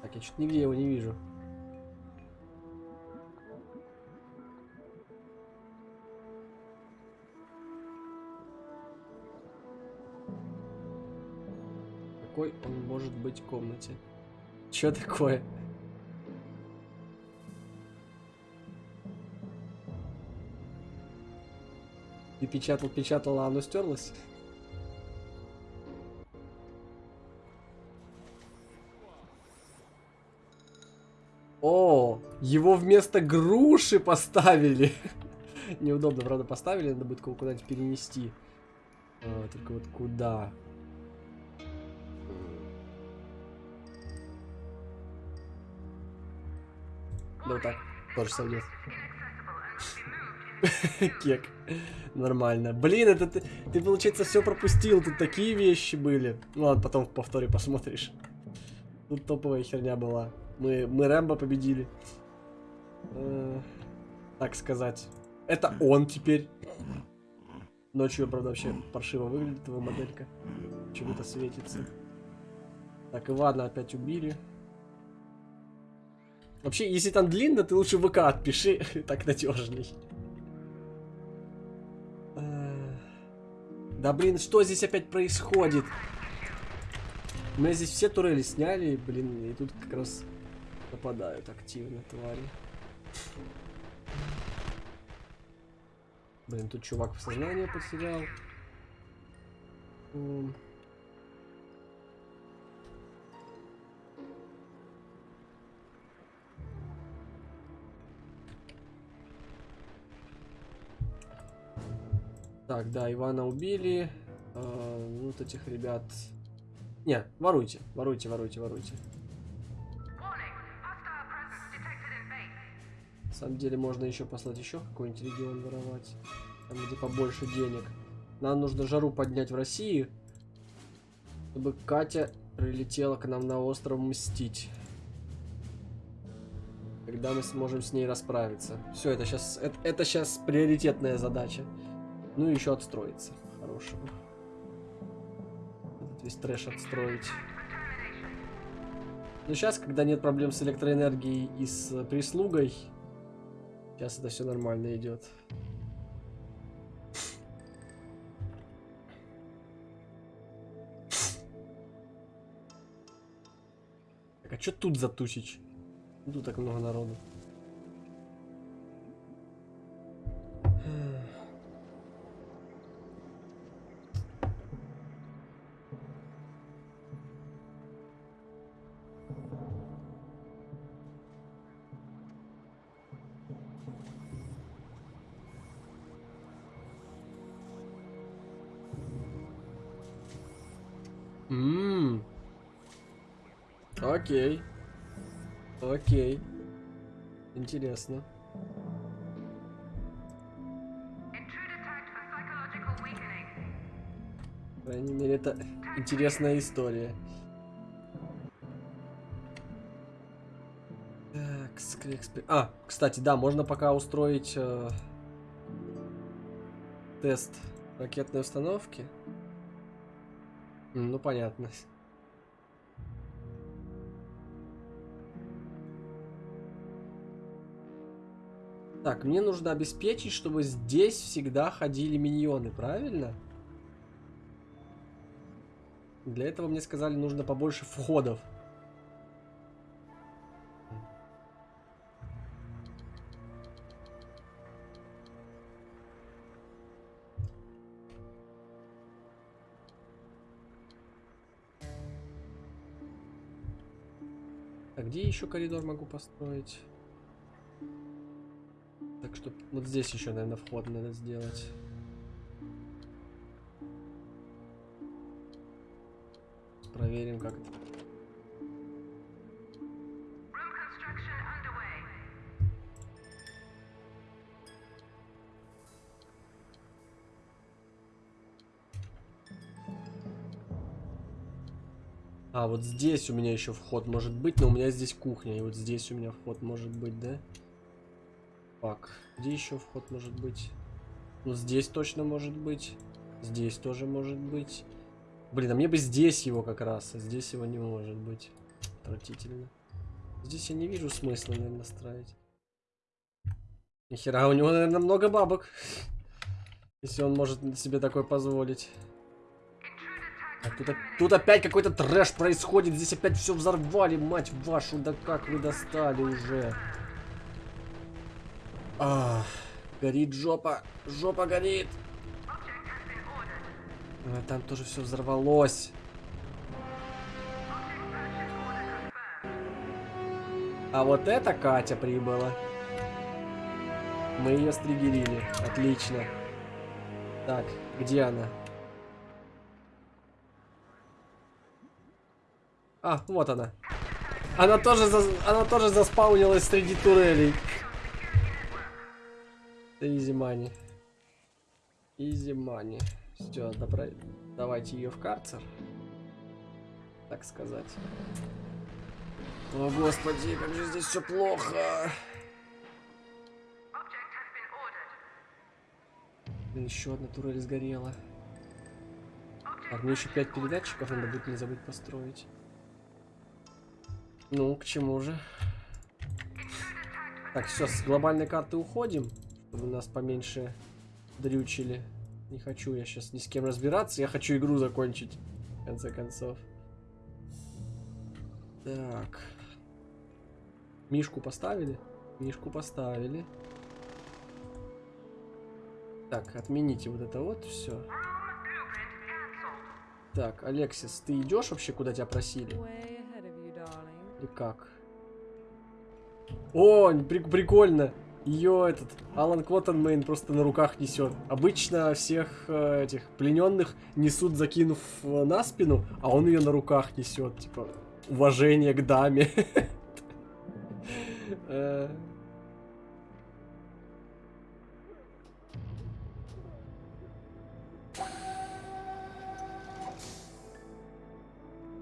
Так, я что-то нигде его не вижу. Какой он может быть комнате? Чё такое? Ты печатал, печатал, а оно стерлось? О, его вместо груши поставили. Неудобно, правда, поставили, надо будет куда-нибудь перенести. А, только вот куда? Вот так, тоже сойдет. Кек. Нормально. Блин, это ты, ты, получается, все пропустил. Тут такие вещи были. Ну ладно, потом в повторе посмотришь. Тут топовая херня была. Мы, мы Рэмбо победили. Э, так сказать. Это он теперь. Ночью, правда, вообще паршиво выглядит его моделька. Почему-то светится. Так, Ивана опять убили. Вообще, если там длинно, ты лучше ВК отпиши, так надежней. Э, Да блин, что здесь опять происходит? У меня здесь все турели сняли, блин, и тут как раз нападают активно твари. Блин, тут чувак в сознание потерял. Так, да, Ивана убили. А, вот этих ребят. Не, воруйте, воруйте, воруйте, воруйте. На самом деле можно еще послать еще какой-нибудь регион воровать. Там где побольше денег. Нам нужно жару поднять в России. Чтобы Катя прилетела к нам на остров мстить. Когда мы сможем с ней расправиться. Все, это сейчас это, это сейчас приоритетная задача. Ну и еще отстроиться. Хорошего. Этот весь трэш отстроить. Но сейчас, когда нет проблем с электроэнергией и с э, прислугой, сейчас это все нормально идет. А что тут за тусич? Тут так много народу. Окей. Окей. Интересно. По крайней мере, это интересная история. Так, скрекспе- А, кстати, да, можно пока устроить э, тест ракетной установки. Ну, понятно. Так, мне нужно обеспечить, чтобы здесь всегда ходили миньоны, правильно? Для этого мне сказали, нужно побольше входов. А где еще коридор могу построить? Что вот здесь еще, наверное, вход надо сделать. Проверим, как это. А, вот здесь у меня еще вход может быть, но у меня здесь кухня. И вот здесь у меня вход может быть, да? Так, где еще вход может быть? Ну, здесь точно может быть. Здесь тоже может быть. Блин, а мне бы здесь его как раз, а здесь его не может быть. Отвратительно. Здесь я не вижу смысла, наверное, ставить. Нихера, у него, наверное, много бабок. Если он может себе такое позволить. Так, тут, тут опять какой-то трэш происходит. Здесь опять все взорвали, мать вашу. Да как вы достали уже. Горит жопа. Жопа горит. Там тоже все взорвалось. А вот это Катя прибыла. Мы ее стригерили. Отлично. Так, где она? А, вот она. Она тоже, за... она тоже заспаунилась среди турелей. Изи мани. Изи мани. Все, добра... давайте ее в карцер. Так сказать. О, господи, как же здесь все плохо. Еще одна турель сгорела. Так, мне еще пять передатчиков надо будет не забыть построить. Ну, к чему же? Так, все, с глобальной карты уходим, чтобы нас поменьше дрючили. Не хочу я сейчас ни с кем разбираться, я хочу игру закончить, в конце концов. Так. Мишку поставили? Мишку поставили. Так, отмените вот это вот все. Так, Алексис, ты идешь вообще, куда тебя просили? Или как? О, при прикольно. Ее этот Алан Квоттенмейн просто на руках несет. Обычно всех э, этих плененных несут, закинув э, на спину, а он ее на руках несет. Типа, уважение к даме. Э.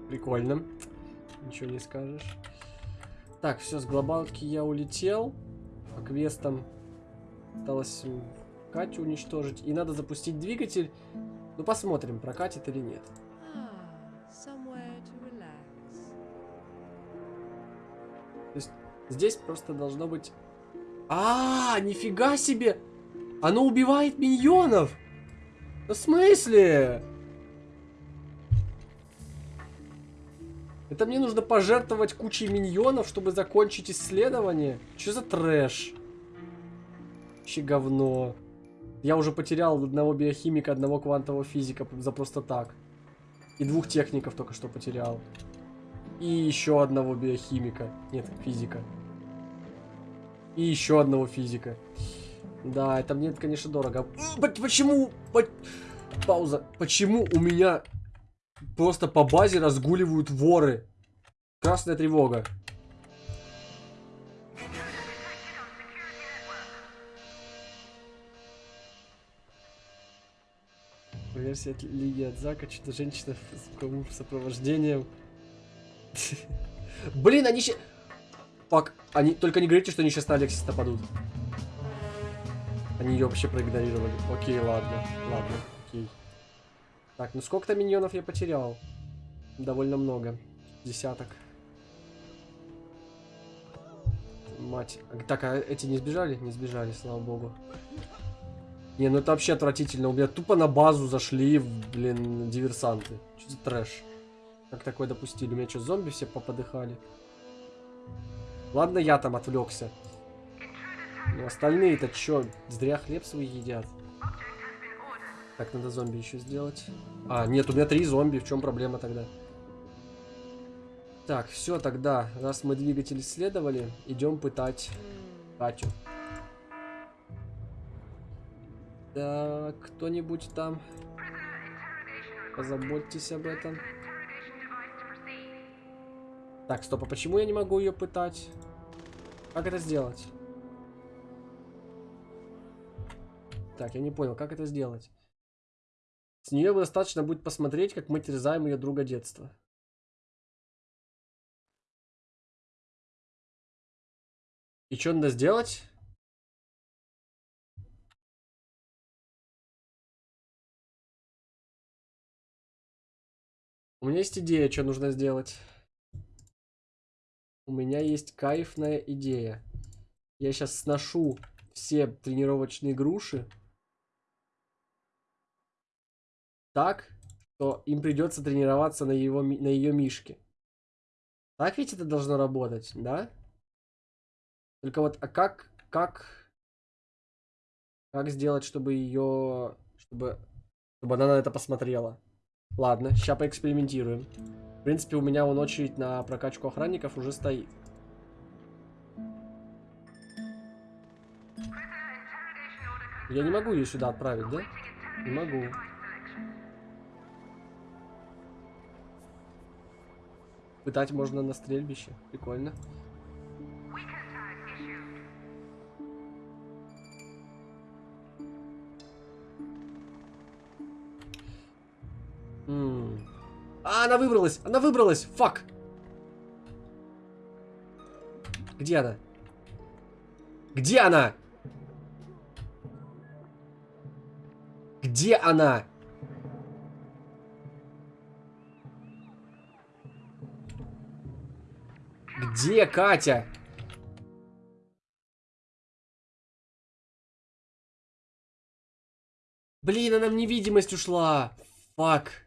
Прикольно. Ничего не скажешь. Так, все, с глобалки я улетел. По квестам осталось Катю уничтожить. И надо запустить двигатель. Ну, посмотрим, прокатит или нет. То есть здесь просто должно быть... А, -а, а, нифига себе! Оно убивает миньонов! В смысле? Это мне нужно пожертвовать кучей миньонов, чтобы закончить исследование? Что за трэш? Вообще говно. Я уже потерял одного биохимика, одного квантового физика за просто так. И двух техников только что потерял. И еще одного биохимика. Нет, физика. И еще одного физика. Да, это мне, конечно, дорого. Почему? Пауза. Почему у меня Просто по базе разгуливают воры. Красная тревога. Версия от Лиги от Зака, что-то женщина с сопровождением. Блин, они сейчас... Пак, они... Только не говорите, что они сейчас на Алексис нападут. Они ее вообще проигнорировали. Окей, ладно, ладно, окей. Так, ну сколько-то миньонов я потерял. Довольно много. Десяток. Мать. Так, а эти не сбежали? Не сбежали, слава богу. Не, ну это вообще отвратительно. У меня тупо на базу зашли, блин, диверсанты. Что за трэш? Как такое допустили? У меня что, зомби все поподыхали? Ладно, я там отвлекся. Ну остальные-то чё, зря хлеб свой едят. Так, надо зомби еще сделать. А, нет, у меня три зомби, в чем проблема тогда? Так, все тогда, раз мы двигатель исследовали, идем пытать Катю. Так, кто-нибудь там, позаботьтесь об этом. Так, стоп, а почему я не могу ее пытать? Как это сделать? Так, я не понял, как это сделать? С нее достаточно будет посмотреть, как мы терзаем ее друга детства. И что надо сделать? У меня есть идея, что нужно сделать. У меня есть кайфная идея. Я сейчас сношу все тренировочные груши. Так, что им придется тренироваться на, его, на ее мишке. Так ведь это должно работать, да? Только вот, а как, как, как сделать, чтобы ее, чтобы, чтобы она на это посмотрела? Ладно, сейчас поэкспериментируем. В принципе, у меня вон очередь на прокачку охранников уже стоит. Я не могу ее сюда отправить, да? Не могу. Пытать можно на стрельбище. Прикольно. М. А, она выбралась! Она выбралась! Фак! Где она? Где она? Где она? Где Катя? Блин, она в невидимость ушла. Фак.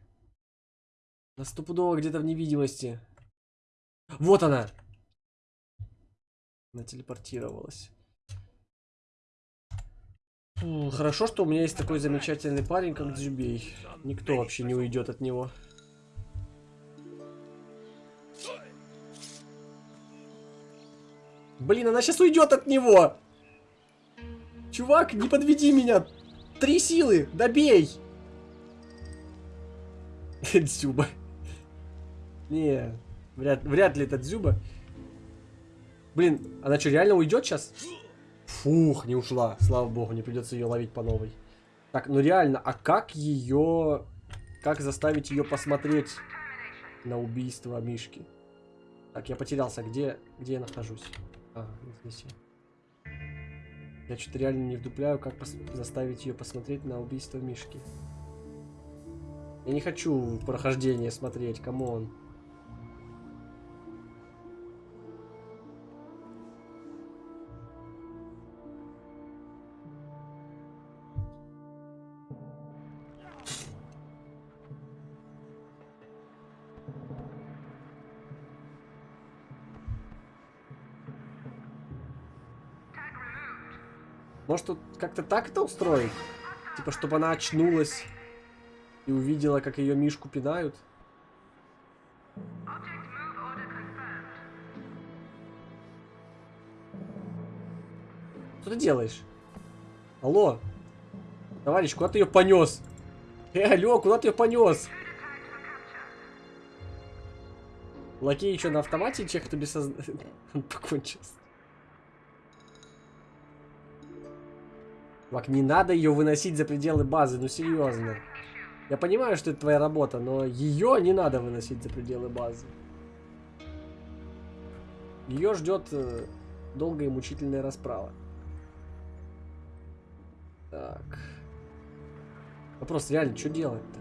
На стопудово где-то в невидимости. Вот она. Она телепортировалась. Фу, хорошо, что у меня есть такой замечательный парень, как Дзюбей. Никто вообще не уйдет от него. Блин, она сейчас уйдет от него. Чувак, не подведи меня. Три силы, добей. Дзюба. Не, вряд, вряд ли это Дзюба. Блин, она что, реально уйдет сейчас? Фух, не ушла. Слава богу, не придется ее ловить по новой. Так, ну реально, а как ее... Как заставить ее посмотреть на убийство Мишки? Так, я потерялся. Где, где я нахожусь? А, здесь я. Я что-то реально не вдупляю, как заставить ее посмотреть на убийство Мишки. Я не хочу прохождение смотреть, come on. Может, тут как-то так это устроить? Типа, чтобы она очнулась и увидела, как ее Мишку пинают? Что ты делаешь? Алло? Товарищ, куда ты ее понес? Э, алло, куда ты ее понес? Лакей что, на автомате чех тебе сознание? Он покончился. Чувак, не надо ее выносить за пределы базы, ну серьезно. Я понимаю, что это твоя работа, но ее не надо выносить за пределы базы. Ее ждет э, долгая и мучительная расправа. Так. Вопрос реально, что делать-то?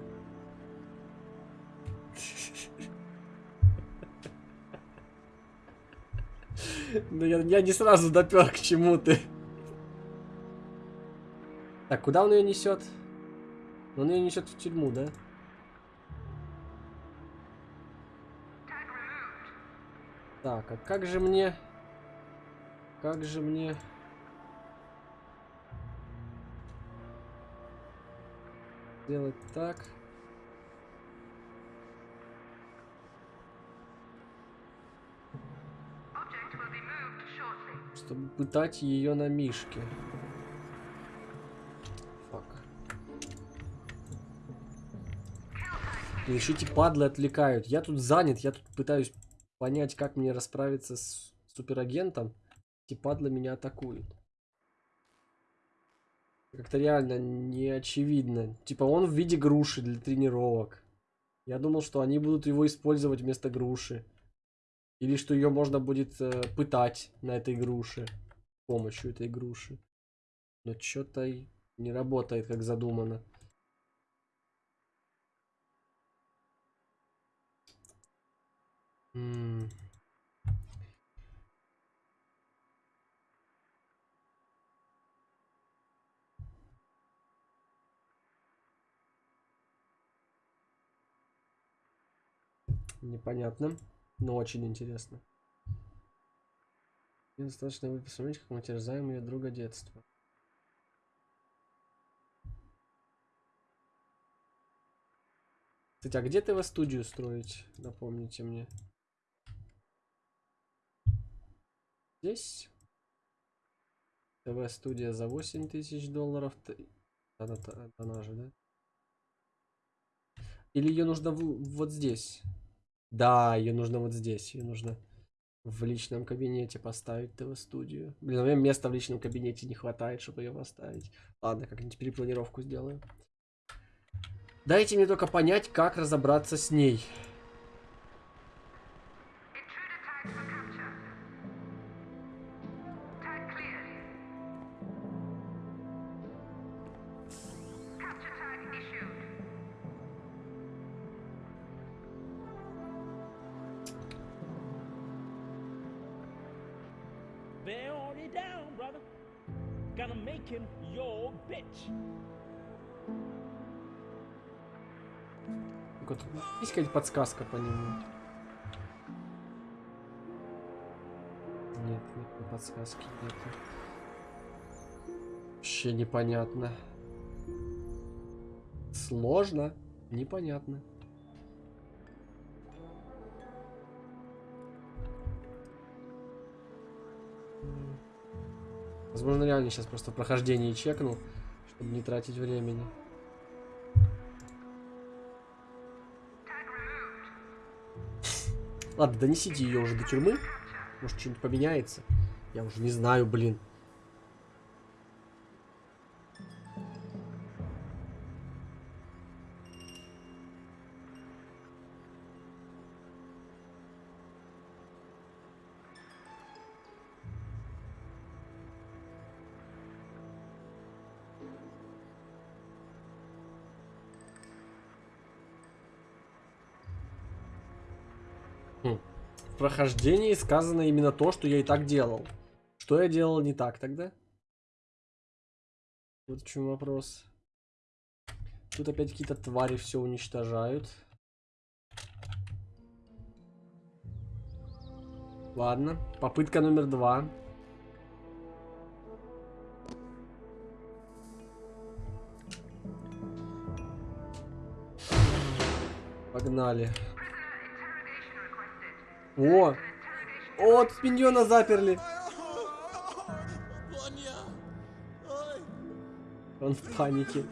Ну я, я не сразу допер к чему ты. Так, куда он ее несет? Он ее несет в тюрьму, да? Так, а как же мне... Как же мне... Сделать так... Чтобы пытать ее на мишке. Еще эти падлы отвлекают. Я тут занят, я тут пытаюсь понять, как мне расправиться с суперагентом. Эти падлы меня атакуют. Как-то реально не очевидно. Типа он в виде груши для тренировок. Я думал, что они будут его использовать вместо груши. Или что ее можно будет э, пытать на этой груше. С помощью этой груши. Но что-то не работает, как задумано. Непонятно, но очень интересно. Мне достаточно вы посмотреть, как мы терзаем ее друга детства. Кстати, а где ты во студию строить? Напомните мне. Здесь? ТВ-студия за 8 тысяч долларов. Она, же, да? Или ее нужно в, вот здесь? Да, ее нужно вот здесь. Ее нужно в личном кабинете поставить ТВ-студию. Блин, у меня места в личном кабинете не хватает, чтобы ее поставить. Ладно, как-нибудь перепланировку сделаю. Дайте мне только понять, как разобраться с ней. Есть какая-то подсказка по нему? Нет, никакой подсказки нет. Вообще непонятно. Сложно, непонятно. Возможно, реально сейчас просто прохождение чекнул, чтобы не тратить времени. Ладно, донесите ее уже до тюрьмы. Может, что-нибудь поменяется. Я уже не знаю, блин. Прохождении сказано именно то, что я и так делал. Что я делал не так тогда? Вот в чем вопрос. Тут опять какие-то твари все уничтожают. Ладно, попытка номер два. Погнали. О! О, тут миньона заперли. Он в панике.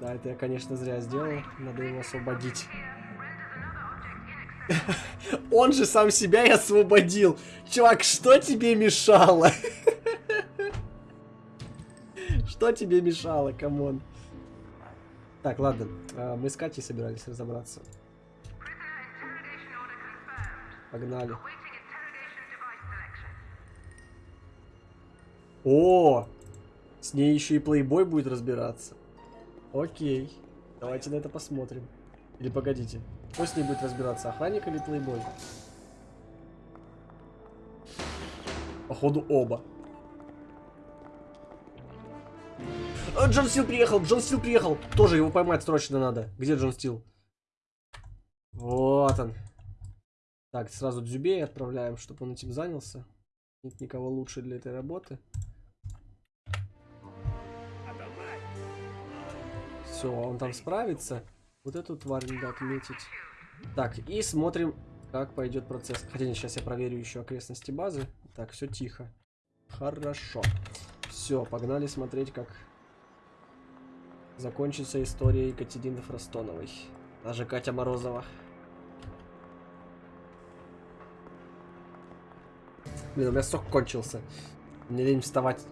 Да, это я, конечно, зря сделал. Надо его освободить. Он же сам себя и освободил. Чувак, что тебе мешало? Что тебе мешало, come on? Так, ладно. А, мы с Катей собирались разобраться. Погнали. О! С ней еще и плейбой будет разбираться. Окей. Давайте на это посмотрим. Или погодите. Кто с ней будет разбираться? Охранник или плейбой? Походу оба. А, Джон Стил приехал, Джон Стил приехал. Тоже его поймать срочно надо. Где Джон Стил? Вот он. Так, сразу Дзюбей отправляем, чтобы он этим занялся. Нет никого лучше для этой работы. Все, он там справится. Вот эту тварь надо отметить. Так, и смотрим, как пойдет процесс. Хотя нет, сейчас я проверю еще окрестности базы. Так, все тихо. Хорошо. Все, погнали смотреть, как закончится история Екатерины Фростоновой. Даже Катя Морозова. Блин, у меня сок кончился. Мне лень вставать.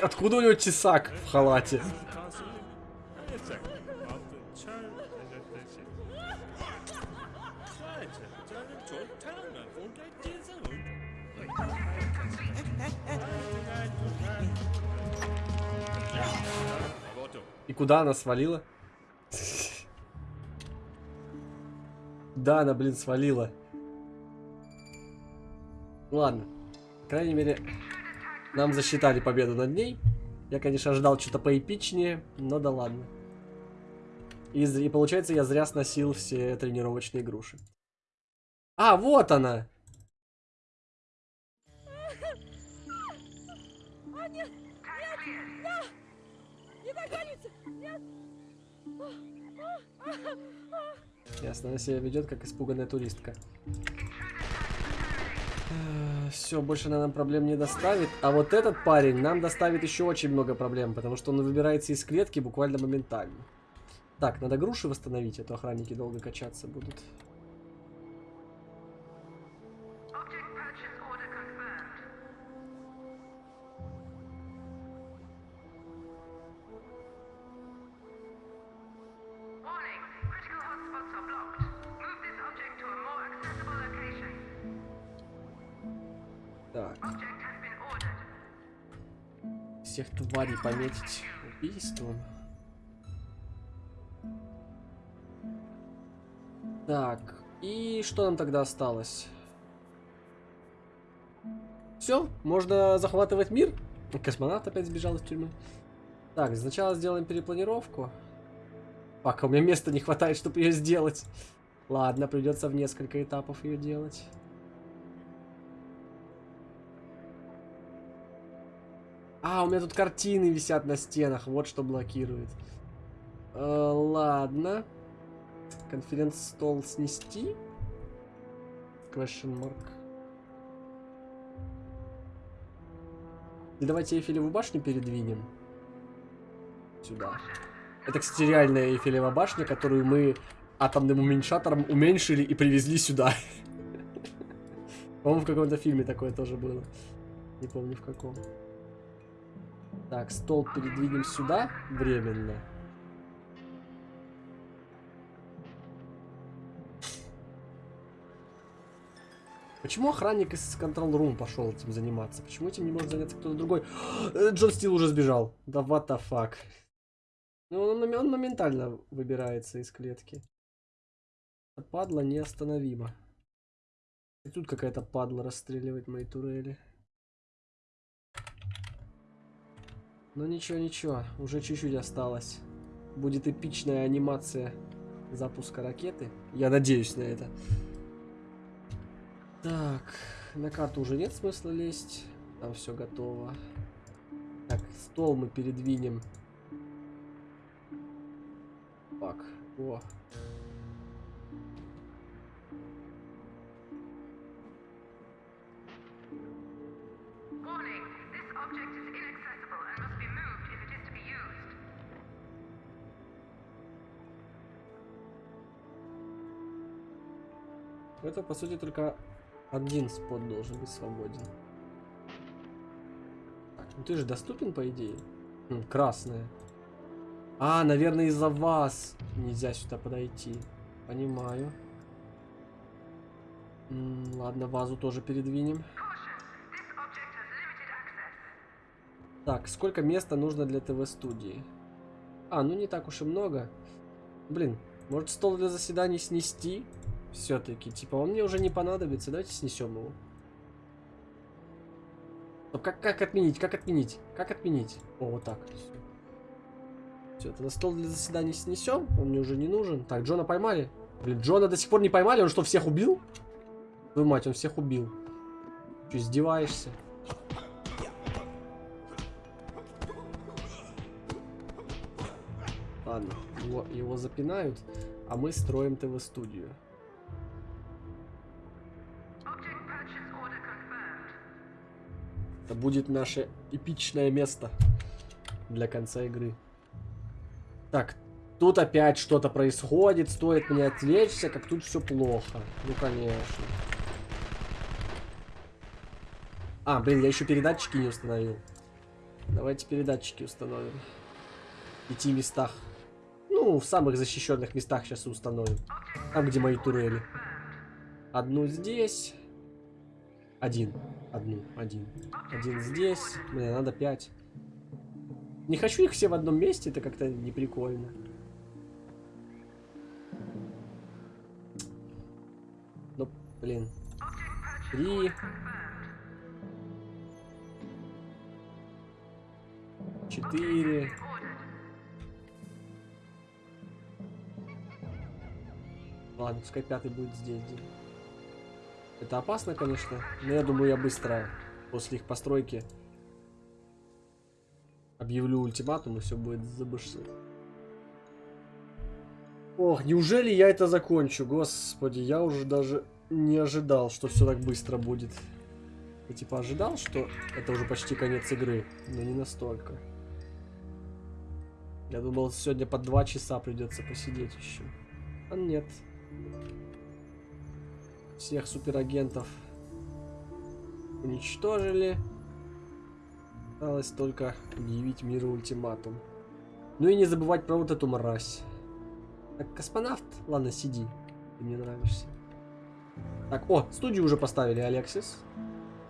Откуда у него тесак в халате? Куда она свалила? Да, она, блин, свалила. Ладно. По крайней мере, нам засчитали победу над ней. Я, конечно, ожидал что-то поэпичнее, но да ладно. И, и получается, я зря сносил все тренировочные груши. А, вот она! Ясно, она себя ведет как испуганная туристка. Все, больше она нам проблем не доставит. А вот этот парень нам доставит еще очень много проблем, потому что он выбирается из клетки буквально моментально. Так, надо груши восстановить, а то охранники долго качаться будут. Всех тварей пометить убийством. Так, и что нам тогда осталось? Все, можно захватывать мир. Космонавт опять сбежал из тюрьмы. Так, сначала сделаем перепланировку. Пока у меня места не хватает, чтобы ее сделать. Ладно, придется в несколько этапов ее делать. А, у меня тут картины висят на стенах, вот что блокирует. Э, ладно. Конференц-стол снести? Question mark. И давайте Эйфелеву башню передвинем. Сюда. Это, кстати, реальная Эйфелева башня, которую мы атомным уменьшатором уменьшили и привезли сюда. По-моему, в каком-то фильме такое тоже было. Не помню в каком. Так, стол передвинем сюда временно. Почему охранник из Control Room пошел этим заниматься? Почему этим не может заняться кто-то другой? Э, Джон Стил уже сбежал. Да what the fuck. Ну, он, он- моментально выбирается из клетки. Падла неостановима. И тут какая-то падла расстреливает мои турели. Ну ничего, ничего, уже чуть-чуть осталось. Будет эпичная анимация запуска ракеты. Я надеюсь на это. Так, на карту уже нет смысла лезть. Там все готово. Так, стол мы передвинем. Так, о. Это, по сути, только один спот должен быть свободен. Так, ну ты же доступен, по идее? М, красная. А, наверное, из-за вас нельзя сюда подойти. Понимаю. М, Ладно, вазу тоже передвинем. Так, сколько места нужно для ТВ-студии? А, ну не так уж и много. Блин, может стол для заседаний снести? Все-таки, типа, он мне уже не понадобится. Давайте снесем его. Стоп, как, как отменить? Как отменить? Как отменить? О, вот так. Все, тогда стол для заседаний снесем. Он мне уже не нужен. Так, Джона поймали. Блин, Джона до сих пор не поймали. Он что, всех убил? Твою мать, он всех убил. Че, издеваешься? Ладно, его, его запинают, а мы строим ТВ-студию. Это будет наше эпичное место для конца игры. Так, тут опять что-то происходит, стоит мне отвлечься, как тут все плохо. Ну, конечно. А, блин, я еще передатчики не установил. Давайте передатчики установим. В пяти местах. Ну, в самых защищенных местах сейчас установим. Там, где мои турели. Одну здесь. Один. Одну. Один. Один здесь. Мне надо пять. Не хочу их все в одном месте, это как-то не прикольно. Ну, блин. Три. Четыре. Ладно, пускай пятый будет здесь. где. Это опасно, конечно, но я думаю, я быстро после их постройки объявлю ультиматум, и все будет забышно. Ох, неужели я это закончу? Господи, я уже даже не ожидал, что все так быстро будет. Я типа ожидал, что это уже почти конец игры, но не настолько. Я думал, сегодня по два часа придется посидеть еще. А нет. Всех суперагентов уничтожили. Осталось только объявить миру ультиматум. Ну и не забывать про вот эту мразь. Так, космонавт, ладно, сиди. Ты мне нравишься. Так, о, студию уже поставили, Алексис.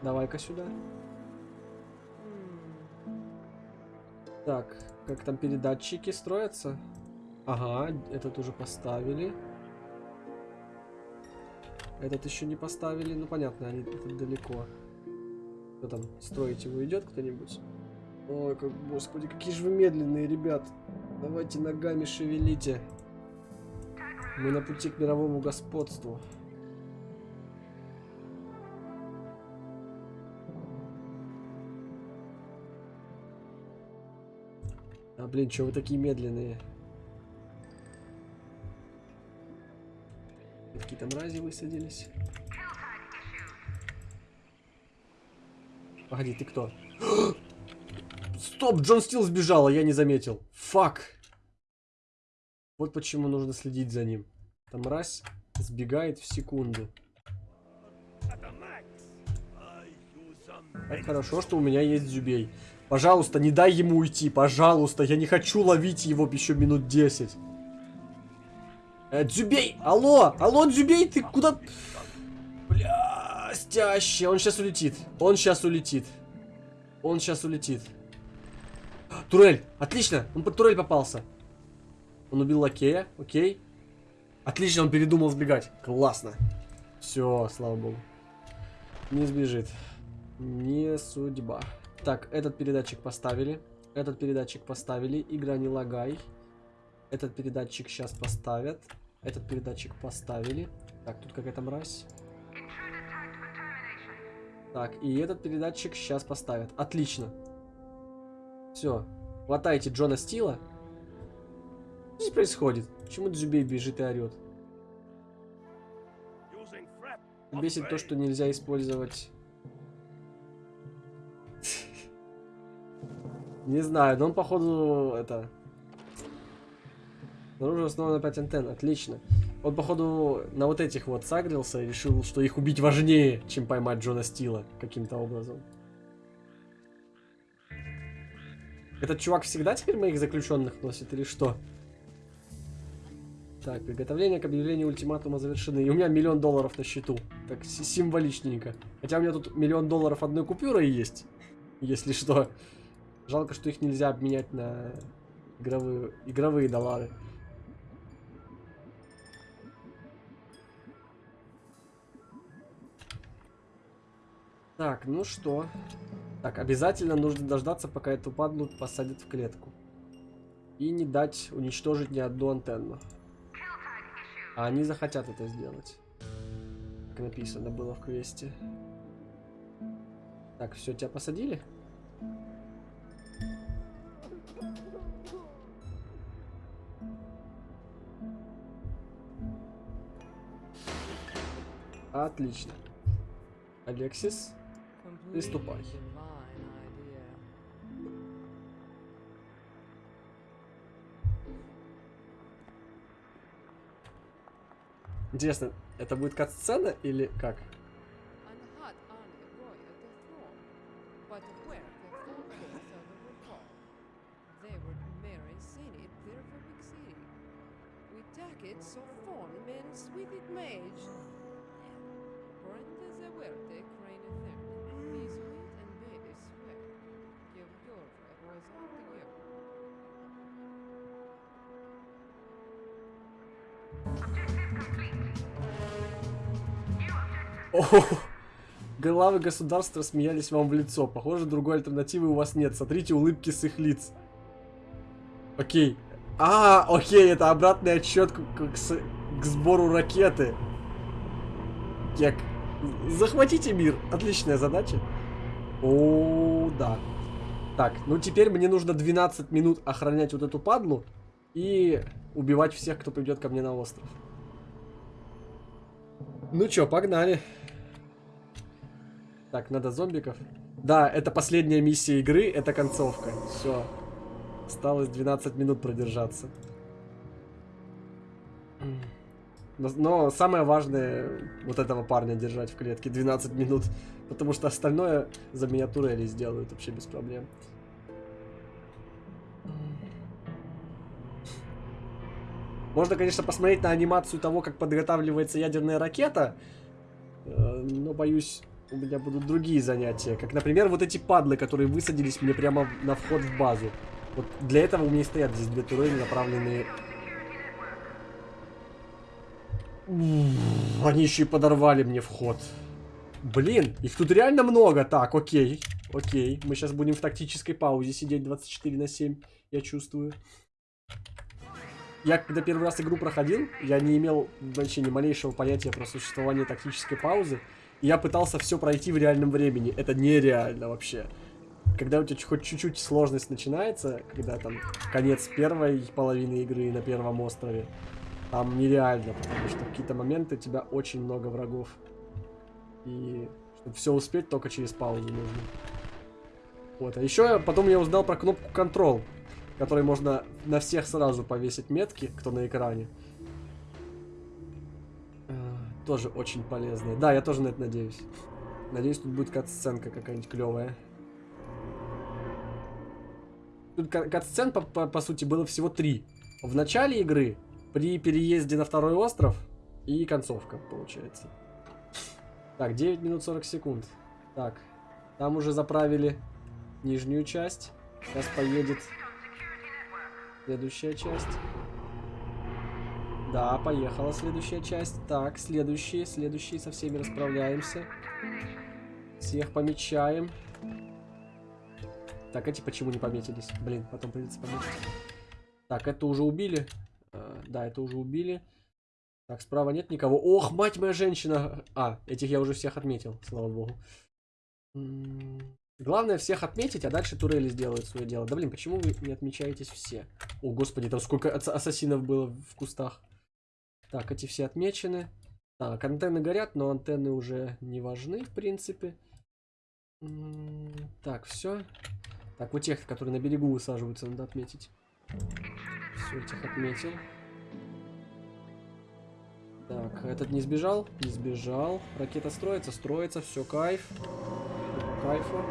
Давай-ка сюда. Так, как там передатчики строятся? Ага, этот уже поставили. Этот еще не поставили. Ну, понятно, они тут далеко. Кто там, строить его идет кто-нибудь? Ой, как, господи, какие же вы медленные, ребят. Давайте ногами шевелите. Мы на пути к мировому господству. А, блин, что вы такие медленные? Какие-то мрази высадились. Погоди, ты кто? Стоп, Джон Стил сбежал, а я не заметил. Фак. Вот почему нужно следить за ним. Там мразь сбегает в секунду. Как хорошо, что у меня есть Зюбей. Пожалуйста, не дай ему уйти. Пожалуйста, я не хочу ловить его еще минут 10. Э, Дзюбей! Алло! Алло, Дзюбей, ты куда... Бля, стяще. Он сейчас улетит. Он сейчас улетит. Он сейчас улетит. Турель! Отлично! Он под турель попался. Он убил лакея. Окей. Отлично, он передумал сбегать. Классно. Все, слава богу. Не сбежит. Не судьба. Так, этот передатчик поставили. Этот передатчик поставили. Игра не лагай. Этот передатчик сейчас поставят. Этот передатчик поставили. Так, тут какая-то мразь. Так, и этот передатчик сейчас поставят. Отлично. Все. Хватайте Джона Стила. Что здесь происходит? Почему Дзюбей бежит и орет? Бесит то, что нельзя использовать... Не знаю, но он походу это... Оружие основано на 5 антенн, отлично. Он походу на вот этих вот сагрился и решил, что их убить важнее, чем поймать Джона Стила каким-то образом. Этот чувак всегда теперь моих заключенных носит или что? Так, приготовление к объявлению ультиматума завершены. И у меня миллион долларов на счету. Так, си- символичненько. Хотя у меня тут миллион долларов одной купюрой есть. Если что. Жалко, что их нельзя обменять на игровые, игровые доллары. Так, ну что? Так, обязательно нужно дождаться, пока эту падлу посадят в клетку. И не дать уничтожить ни одну антенну. А они захотят это сделать. Как написано было в квесте. Так, все, тебя посадили? Отлично. Алексис, Приступай. интересно, это будет кат-сцена или как? Главы государств рассмеялись вам в лицо. Похоже, другой альтернативы у вас нет. Смотрите улыбки с их лиц. Окей. А, окей, это обратный отсчет к, к с- к сбору ракеты. Кек. Захватите мир. Отличная задача. О, да. Так, ну теперь мне нужно 12 минут охранять вот эту падлу и убивать всех, кто придет ко мне на остров. Ну чё, погнали. Так, надо зомбиков. Да, это последняя миссия игры, это концовка. Все. Осталось 12 минут продержаться. Но, но самое важное вот этого парня держать в клетке 12 минут. Потому что остальное за меня турели сделают вообще без проблем. Можно, конечно, посмотреть на анимацию того, как подготавливается ядерная ракета. э, Но, боюсь, у меня будут другие занятия. Как, например, вот эти падлы, которые высадились мне прямо на вход в базу. Вот для этого у меня и стоят здесь две турели, направленные... Они еще и подорвали мне вход. Блин, их тут реально много. Так, окей. Окей. Мы сейчас будем в тактической паузе сидеть 24 на 7. Я чувствую. Я когда первый раз игру проходил, я не имел вообще ни малейшего понятия про существование тактической паузы. Я пытался все пройти в реальном времени. Это нереально вообще. Когда у тебя хоть чуть-чуть сложность начинается, когда там конец первой половины игры на первом острове, там нереально, потому что в какие-то моменты у тебя очень много врагов. И чтобы все успеть, только через паузу нужно. Вот, а еще потом я узнал про кнопку Control, которой можно на всех сразу повесить метки, кто на экране. Тоже очень полезная. Да, я тоже на это надеюсь. Надеюсь, тут будет кат-сценка какая-нибудь клевая. Тут ка- кат-сцен, по, по- по сути, было всего три. В начале игры, при переезде на второй остров и концовка, получается. Так, 9 минут 40 секунд. Так, там уже заправили нижнюю часть. Сейчас поедет следующая часть. Да, поехала следующая часть. Так, следующие, следующие, со всеми расправляемся. Всех помечаем. Так, эти почему не пометились? Блин, потом придется пометить. Так, это уже убили. А, да, это уже убили. Так, справа нет никого. Ох, мать моя женщина! А, этих я уже всех отметил, слава богу. Главное всех отметить, а дальше турели сделают свое дело. Да блин, почему вы не отмечаетесь все? О, господи, там сколько ас- ассасинов было в кустах. Так, эти все отмечены. Так, антенны горят, но антенны уже не важны, в принципе. Так, все. Так, вот тех, которые на берегу высаживаются, надо отметить. Все, этих отметил. Так, этот не сбежал? Не сбежал. Ракета строится, строится, все, кайф. Кайфу.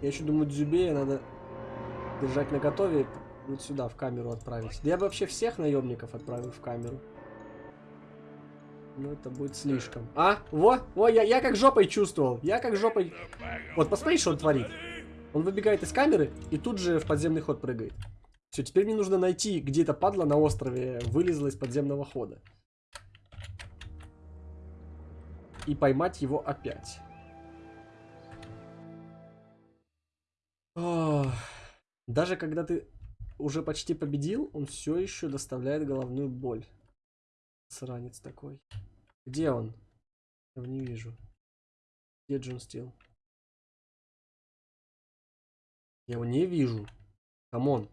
Я еще думаю, Дзюбея надо держать на готове, вот сюда, в камеру отправить. Да я бы вообще всех наемников отправил в камеру. Ну, это будет слишком. А, во, во, я, я как жопой чувствовал. Я как жопой... Вот, посмотри, что он творит. Он выбегает из камеры и тут же в подземный ход прыгает. Все, теперь мне нужно найти, где эта падла на острове вылезла из подземного хода. И поймать его опять. Ох. Даже когда ты уже почти победил, он все еще доставляет головную боль. Сранец такой. Где он? Я его не вижу. Где Джон Стил? Я его не вижу. Come on.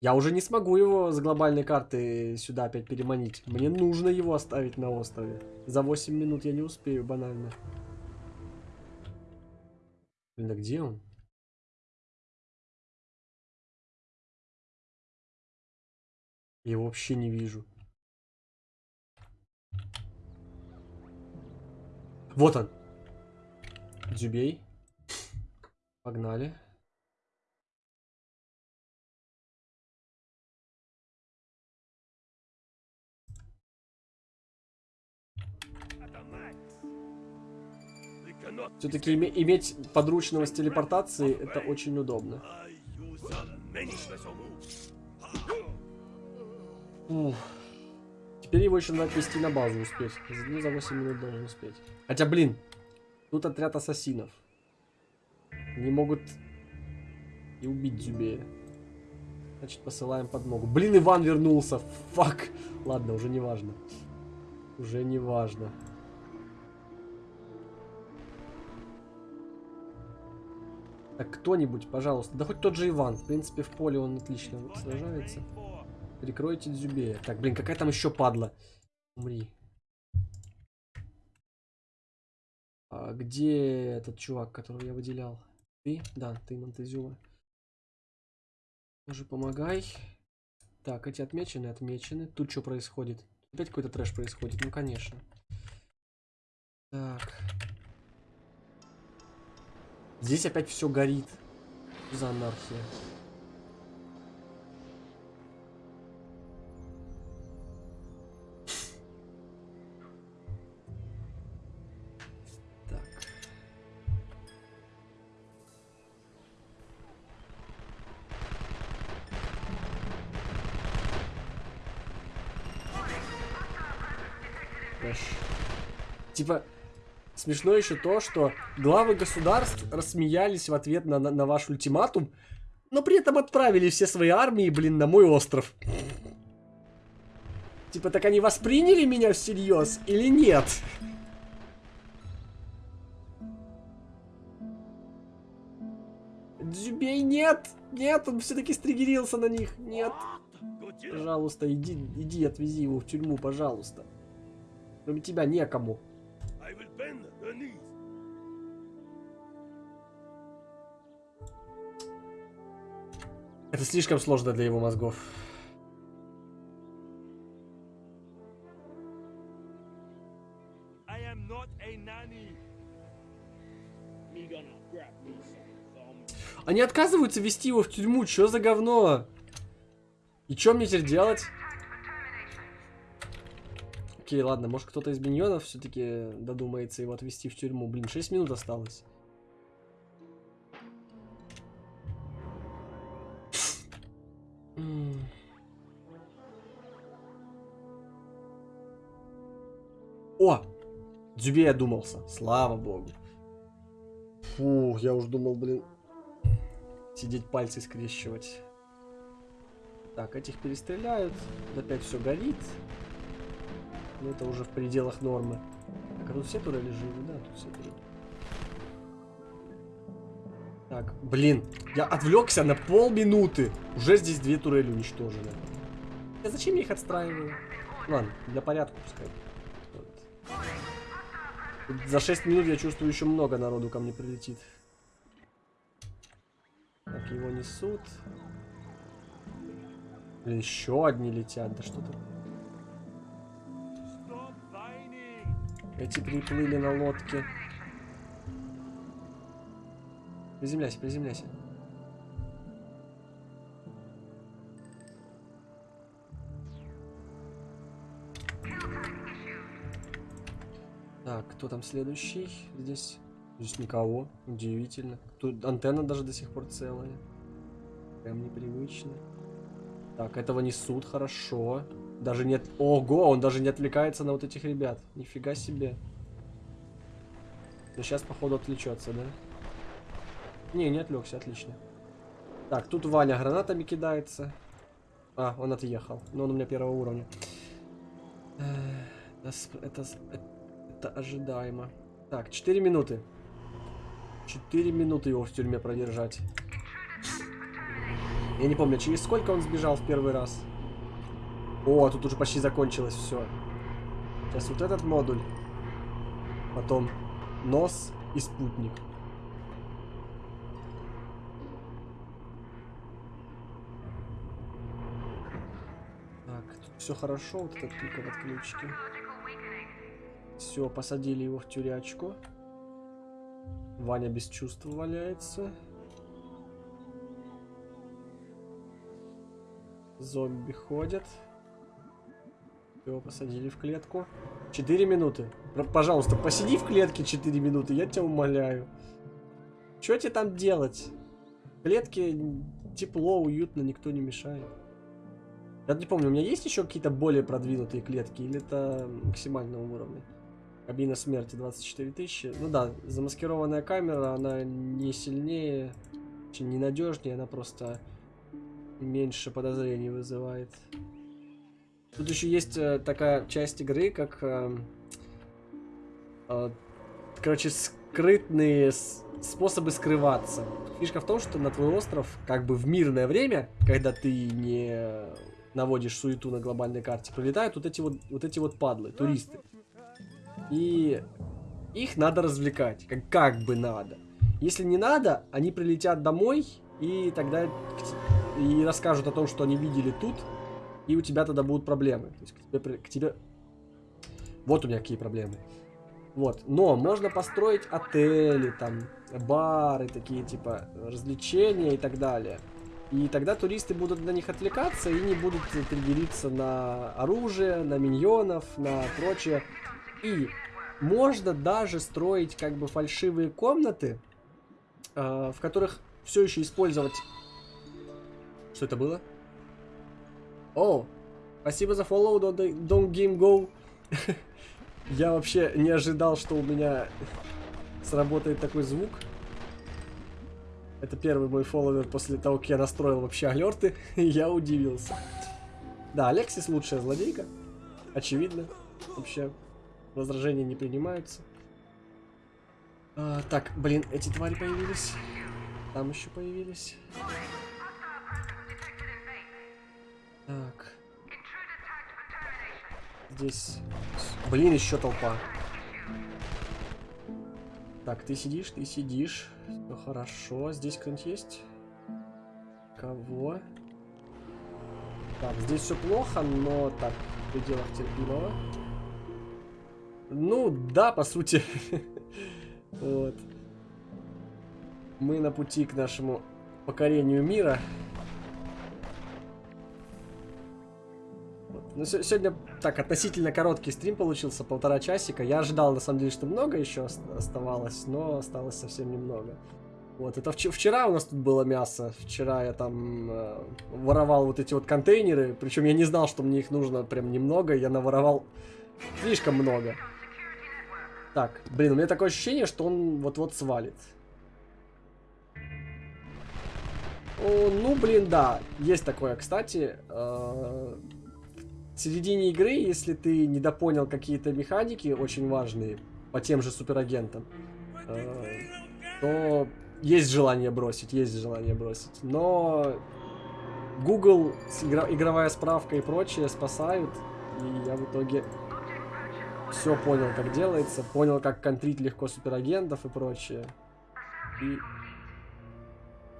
Я уже не смогу его с глобальной карты сюда опять переманить. Мне нужно его оставить на острове. За 8 минут я не успею, банально. Блин, а где он? Я вообще не вижу. Вот он. Дзюбей. Погнали. Все-таки иметь подручного с телепортацией это очень удобно. Теперь его еще надо отвезти на базу успеть. Ну, за 8 минут должен успеть. Хотя, блин, тут отряд ассасинов. Не могут и убить Дзюбея. Значит, посылаем подмогу. Блин, Иван вернулся. Фак. Ладно, уже не важно. Уже не важно. Так, кто-нибудь, пожалуйста. Да хоть тот же Иван. В принципе, в поле он отлично сражается. Прикройте Дзюбея. Так, блин, какая там еще падла? Умри. А где этот чувак, которого я выделял? Ты? Да, ты, Монтезюма. Тоже помогай. Так, эти отмечены, отмечены. Тут что происходит? Опять какой-то трэш происходит? Ну, конечно. Так. Здесь опять все горит. За анархия? Смешно еще то, что главы государств рассмеялись в ответ на, на, на ваш ультиматум, но при этом отправили все свои армии, блин, на мой остров. Типа, так они восприняли меня всерьез или нет? Дзюбей, нет! Нет, он все-таки стригерился на них. Нет. Пожалуйста, иди, иди, отвези его в тюрьму, пожалуйста. Кроме тебя некому. Это слишком сложно для его мозгов. Они отказываются вести его в тюрьму. Что за говно? И что мне теперь делать? Окей, ладно, может кто-то из миньонов все-таки додумается его отвести в тюрьму. Блин, 6 минут осталось. О! Дзюбей одумался. Слава богу. Фух, я уж думал, блин, сидеть пальцы скрещивать. Так, этих перестреляют. Опять все горит. Но это уже в пределах нормы. Так, а тут все турели живы? Да, тут все турели. Так, блин, я отвлекся на полминуты. Уже здесь две турели уничтожены. А зачем я их отстраиваю? Ладно, для порядка пускай. За 6 минут я чувствую еще много народу ко мне прилетит. Так, его несут. Блин, еще одни летят. Да что-то. Эти приплыли на лодке. Приземляйся, приземляйся. Так, кто там следующий? Здесь здесь никого. Удивительно. Тут антенна даже до сих пор целая. Прям непривычно. Так, этого несут, хорошо. Хорошо. Даже нет... Ого, он даже не отвлекается на вот этих ребят. Нифига себе. Ну, сейчас, походу, отвлечется, да? Не, не отвлекся, отлично. Так, тут Ваня гранатами кидается. А, он отъехал. Но он у меня первого уровня. Это, это ожидаемо. Так, 4 минуты. 4 минуты его в тюрьме продержать. Я не помню, через сколько он сбежал в первый раз. О, тут уже почти закончилось все. Сейчас вот этот модуль. Потом нос и спутник. Так, тут все хорошо, вот этот только в отключке. Все, посадили его в тюрячку. Ваня без чувств валяется. Зомби ходят. Его посадили в клетку. Четыре минуты. Р- Пожалуйста, посиди в клетке 4 минуты, я тебя умоляю. Что тебе там делать? В клетке тепло, уютно, никто не мешает. Я не помню, у меня есть еще какие-то более продвинутые клетки, или это максимального уровня? Кабина смерти 24 тысячи. Ну да, замаскированная камера, она не сильнее, очень ненадежнее, она просто меньше подозрений вызывает. Тут еще есть э, такая часть игры, как... э, э, короче, скрытные способы скрываться. Фишка в том, что на твой остров, как бы в мирное время, когда ты не наводишь суету на глобальной карте, прилетают вот эти вот, вот эти вот падлы, туристы. И их надо развлекать, как, как бы надо. Если не надо, они прилетят домой и тогда и расскажут о том, что они видели тут, и у тебя тогда будут проблемы. То есть к тебе, к тебе... Вот у меня какие проблемы. Вот. Но можно построить отели, там, бары, такие типа развлечения и так далее. И тогда туристы будут на них отвлекаться и не будут триггериться на оружие, на миньонов, на прочее. И можно даже строить как бы фальшивые комнаты, э, в которых все еще использовать... Что это было? О, спасибо за follow, don't, don't game go. Я вообще не ожидал, что у меня сработает такой звук. Это первый мой фолловер после того, как я настроил вообще алерты. я удивился. Да, Алексис лучшая злодейка. Очевидно. Вообще, возражения не принимаются. А, так, блин, эти твари появились. Там еще появились. Так. Здесь... Блин, еще толпа. Так, ты сидишь, ты сидишь. Все хорошо. Здесь кто-нибудь есть? Кого? Так, здесь все плохо, но так, в пределах терпимого. Ну, да, по сути. Вот. Мы на пути к нашему покорению мира. Ну, се- сегодня так относительно короткий стрим получился, полтора часика. Я ожидал, на самом деле, что много еще ост- оставалось, но осталось совсем немного. Вот, это вч- вчера у нас тут было мясо. Вчера я там э, воровал вот эти вот контейнеры. Причем я не знал, что мне их нужно прям немного. Я наворовал слишком много. Так, блин, у меня такое ощущение, что он вот-вот свалит. О, ну, блин, да, есть такое, кстати. э, В середине игры, если ты недопонял какие-то механики очень важные по тем же суперагентам, э, то есть желание бросить, есть желание бросить. Но Google, игра- игровая справка и прочее спасают, и я в итоге все понял, как делается, понял, как контрить легко суперагентов и прочее. И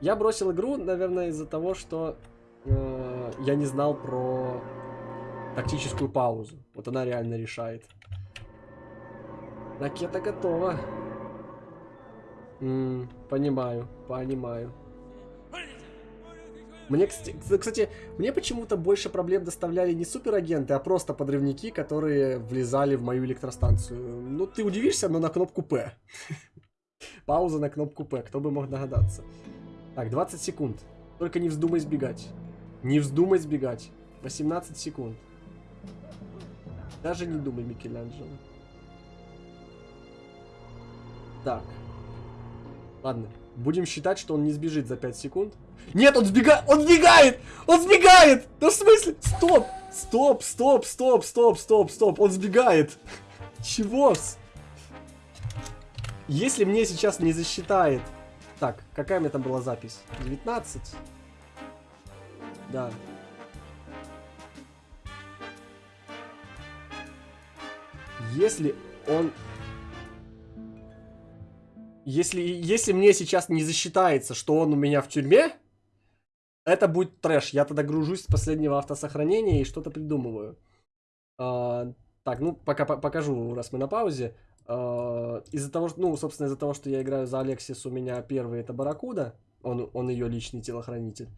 я бросил игру, наверное, из-за того, что э, я не знал про тактическую паузу. Вот она реально решает. Ракета готова. М, понимаю, понимаю. Мне, кстати, мне почему-то больше проблем доставляли не суперагенты, а просто подрывники, которые влезали в мою электростанцию. Ну, ты удивишься, но на кнопку П. Пауза на кнопку П, кто бы мог догадаться. Так, 20 секунд. Только не вздумай сбегать. Не вздумай сбегать. 18 секунд. Даже не думай, Микеланджело. Так. Ладно. Будем считать, что он не сбежит за 5 секунд. Нет, он сбегает! Он сбегает! Он сбегает! Да в смысле? Стоп! Стоп, стоп, стоп, стоп, стоп, стоп. Он сбегает. Чего? Если мне сейчас не засчитает... Так, какая у меня там была запись? 19? Да. Если он... Если, если мне сейчас не засчитается, что он у меня в тюрьме, это будет трэш. Я тогда гружусь с последнего автосохранения и что-то придумываю. А, так, ну, пока по покажу, раз мы на паузе. А, из-за того, что, ну, собственно, из-за того, что я играю за Алексис, у меня первый это Баракуда. Он, он ее личный телохранитель.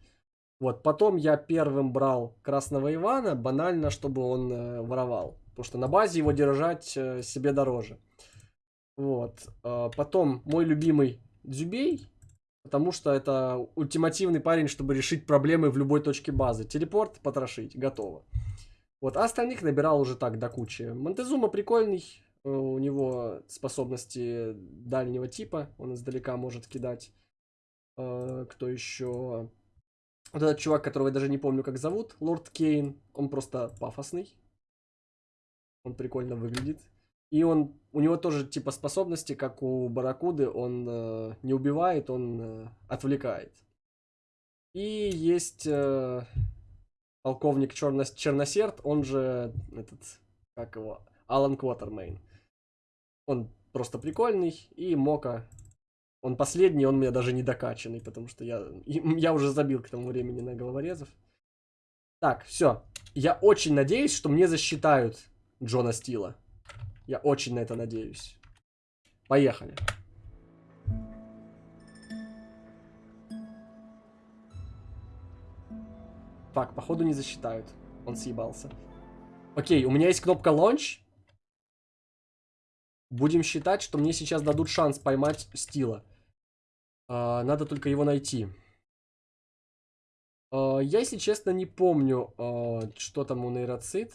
Вот, потом я первым брал Красного Ивана, банально, чтобы он э, воровал. Потому что на базе его держать э, себе дороже. Вот. Э, потом мой любимый Дзюбей, потому что это ультимативный парень, чтобы решить проблемы в любой точке базы. Телепорт, потрошить, готово. Вот, а остальных набирал уже так до кучи. Монтезума прикольный, э, у него способности дальнего типа, он издалека может кидать. Э, кто еще? Вот этот чувак, которого я даже не помню, как зовут, Лорд Кейн, он просто пафосный. Он прикольно выглядит. И он, у него тоже типа способности, как у Баракуды, он э, не убивает, он э, отвлекает. И есть э, полковник Черно, Черносерд, он же этот, как его, Алан Квотермейн. Он просто прикольный, и Мока он последний, он у меня даже не докачанный, потому что я, я уже забил к тому времени на головорезов. Так, все. Я очень надеюсь, что мне засчитают Джона Стила. Я очень на это надеюсь. Поехали. Так, походу не засчитают. Он съебался. Окей, у меня есть кнопка Launch. Будем считать, что мне сейчас дадут шанс поймать Стила. А, надо только его найти. А, я, если честно, не помню, а, что там у нейроцит.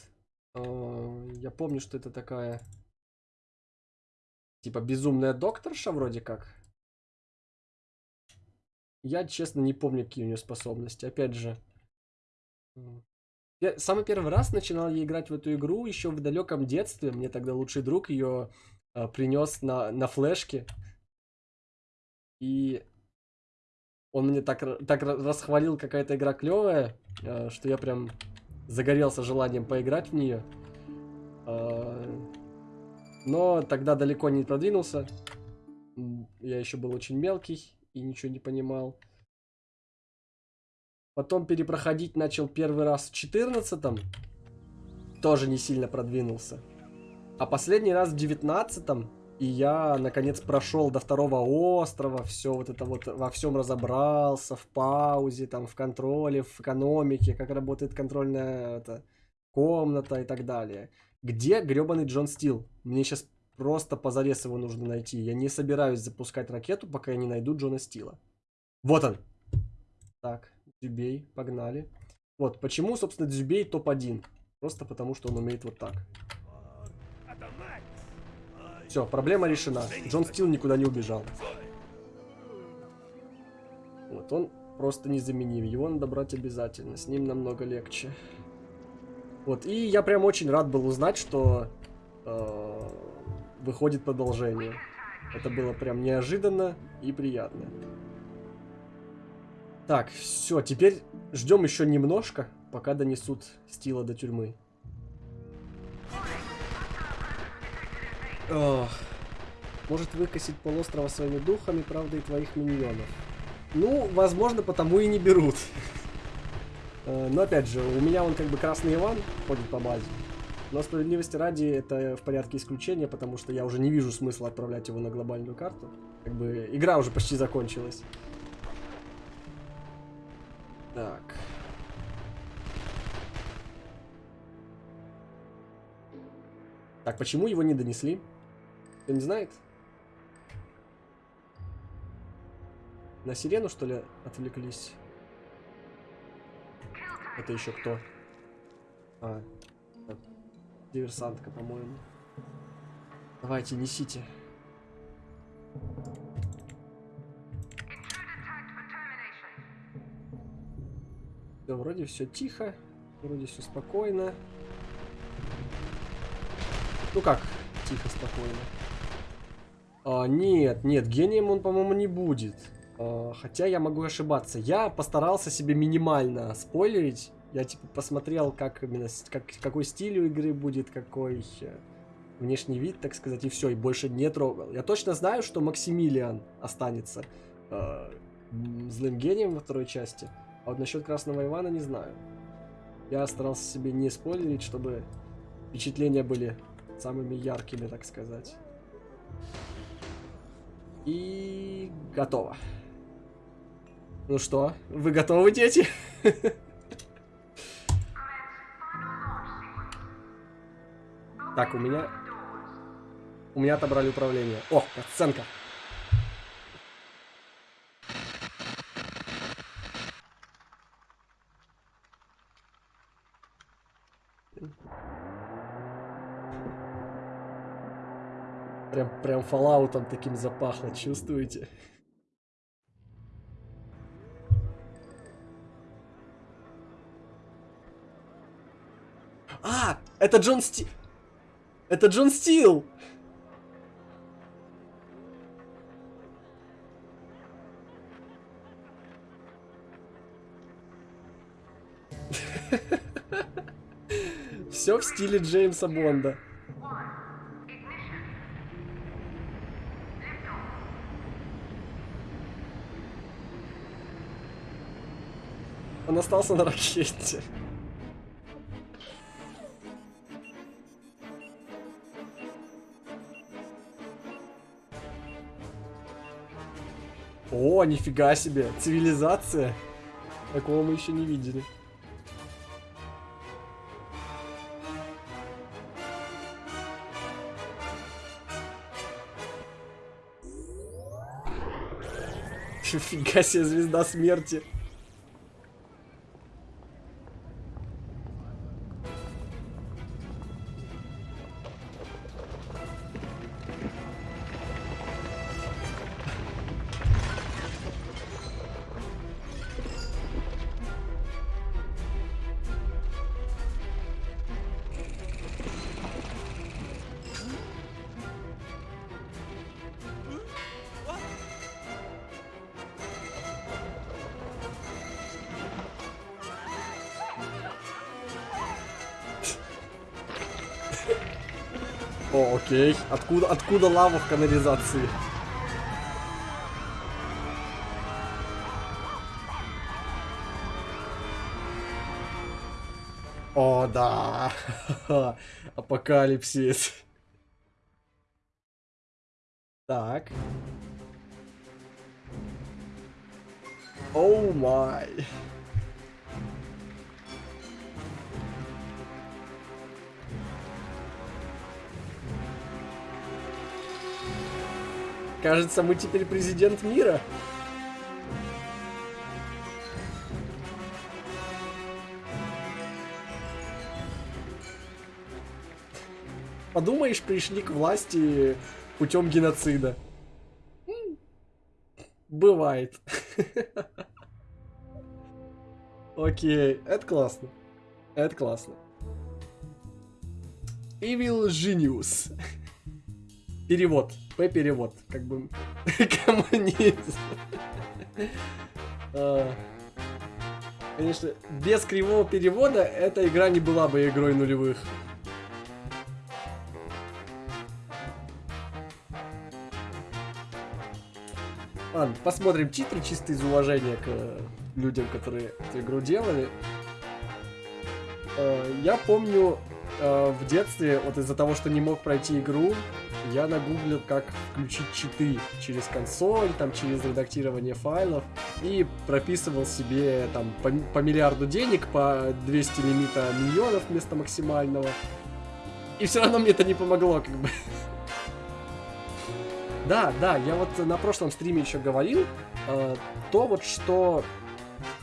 Я помню, что это такая... Типа безумная докторша вроде как. Я, честно, не помню, какие у нее способности. Опять же... Я самый первый раз начинал я играть в эту игру еще в далеком детстве. Мне тогда лучший друг ее э, принес на, на флешке. И он мне так, так расхвалил, какая-то игра клевая, э, что я прям загорелся желанием поиграть в нее. Э, но тогда далеко не продвинулся. Я еще был очень мелкий и ничего не понимал. Потом перепроходить начал первый раз в 14 -м. Тоже не сильно продвинулся. А последний раз в 19 и я, наконец, прошел до второго острова, все вот это вот, во всем разобрался, в паузе, там, в контроле, в экономике, как работает контрольная это, комната и так далее. Где гребаный Джон Стил? Мне сейчас просто позарез его нужно найти. Я не собираюсь запускать ракету, пока я не найду Джона Стила. Вот он. Так, Дзюбей, погнали. Вот, почему, собственно, Дзюбей топ-1? Просто потому, что он умеет вот так. Все, проблема решена. Джон Стил никуда не убежал. Вот он просто незаменим. Его надо брать обязательно. С ним намного легче. Вот, и я прям очень рад был узнать, что э, выходит продолжение. Это было прям неожиданно и приятно. Так, все, теперь ждем еще немножко, пока донесут Стила до тюрьмы. Ох. Может выкосить полуострова своими духами, правда, и твоих миньонов. Ну, возможно, потому и не берут. Э, но опять же, у меня он как бы Красный Иван ходит по базе. Но справедливости ради, это в порядке исключения, потому что я уже не вижу смысла отправлять его на глобальную карту. Как бы игра уже почти закончилась. Так. Так, почему его не донесли? Кто не знает? На сирену, что ли, отвлеклись? Это еще кто? А, это диверсантка, по-моему. Давайте, несите. Да, вроде все тихо, вроде все спокойно. Ну как, тихо, спокойно. А, нет, нет, гением он, по-моему, не будет. А, хотя я могу ошибаться. Я постарался себе минимально спойлерить. Я типа посмотрел, как именно, как, какой стиль у игры будет, какой э, внешний вид, так сказать, и все, и больше не трогал. Я точно знаю, что Максимилиан останется э, злым гением во второй части. А вот насчет Красного Ивана не знаю. Я старался себе не спойлерить, чтобы впечатления были самыми яркими, так сказать. И готово. Ну что, вы готовы, дети? Так, у меня... У меня отобрали управление. О, оценка. Прям, фоллаутом таким запахло, чувствуете? А, это Джон Стил. Это Джон Стил. Все в стиле Джеймса Бонда. Остался на ракете. О, нифига себе, цивилизация. Такого мы еще не видели. Нифига себе, звезда смерти. О, окей. Откуда, откуда лава в канализации? О, да. Апокалипсис. Так. Оу май. Кажется, мы теперь президент мира. Подумаешь, пришли к власти путем геноцида. Бывает. Окей, это классно. Это классно. Evil Genius. Перевод. П-перевод. Как бы коммунизм. А, Конечно, без кривого перевода эта игра не была бы игрой нулевых. Ладно, посмотрим титры чисто из уважения к э, людям, которые эту игру делали. Э, Я помню э, в детстве, вот из-за того, что не мог пройти игру, я нагуглил, как включить читы через консоль, там, через редактирование файлов, и прописывал себе там по, по миллиарду денег, по 200 лимита миллионов вместо максимального. И все равно мне это не помогло, как бы. Да, да, я вот на прошлом стриме еще говорил, э, то вот что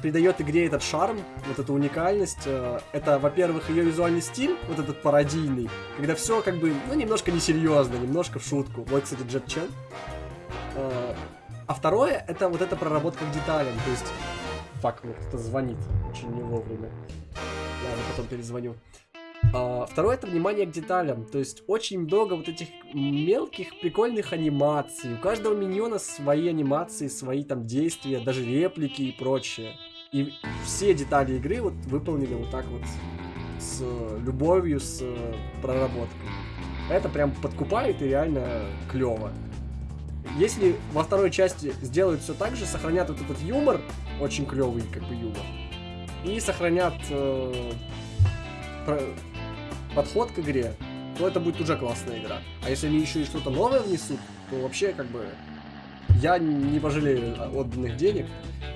придает игре этот шарм, вот эту уникальность, э, это, во-первых, ее визуальный стиль, вот этот пародийный, когда все как бы, ну, немножко несерьезно, немножко в шутку. Вот, кстати, Джет Чен. Э, а второе, это вот эта проработка к деталям, то есть... Фак, мне кто-то звонит очень не вовремя. Ладно, потом перезвоню. А, второе это внимание к деталям. То есть очень много вот этих мелких прикольных анимаций. У каждого миньона свои анимации, свои там действия, даже реплики и прочее. И все детали игры вот выполнены вот так вот с любовью, с проработкой. Это прям подкупает и реально клево. Если во второй части сделают все так же, сохранят вот этот юмор, очень клевый как бы юмор, и сохранят э, подход к игре, то это будет уже классная игра. А если они еще и что-то новое внесут, то вообще как бы я не пожалею отданных денег.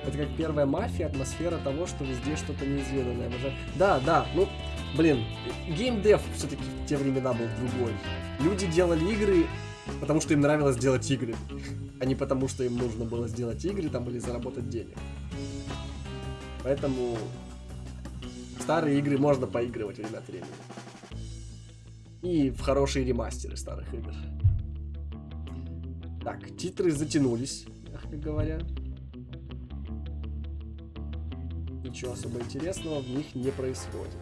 Это как первая мафия, атмосфера того, что везде что-то неизведанное. Да, да, ну, блин, геймдев все-таки в те времена был другой. Люди делали игры, потому что им нравилось делать игры, а не потому что им нужно было сделать игры там или заработать денег. Поэтому старые игры можно поигрывать время от времени и в хорошие ремастеры старых игр. Так, титры затянулись, мягко говоря. Ничего особо интересного в них не происходит.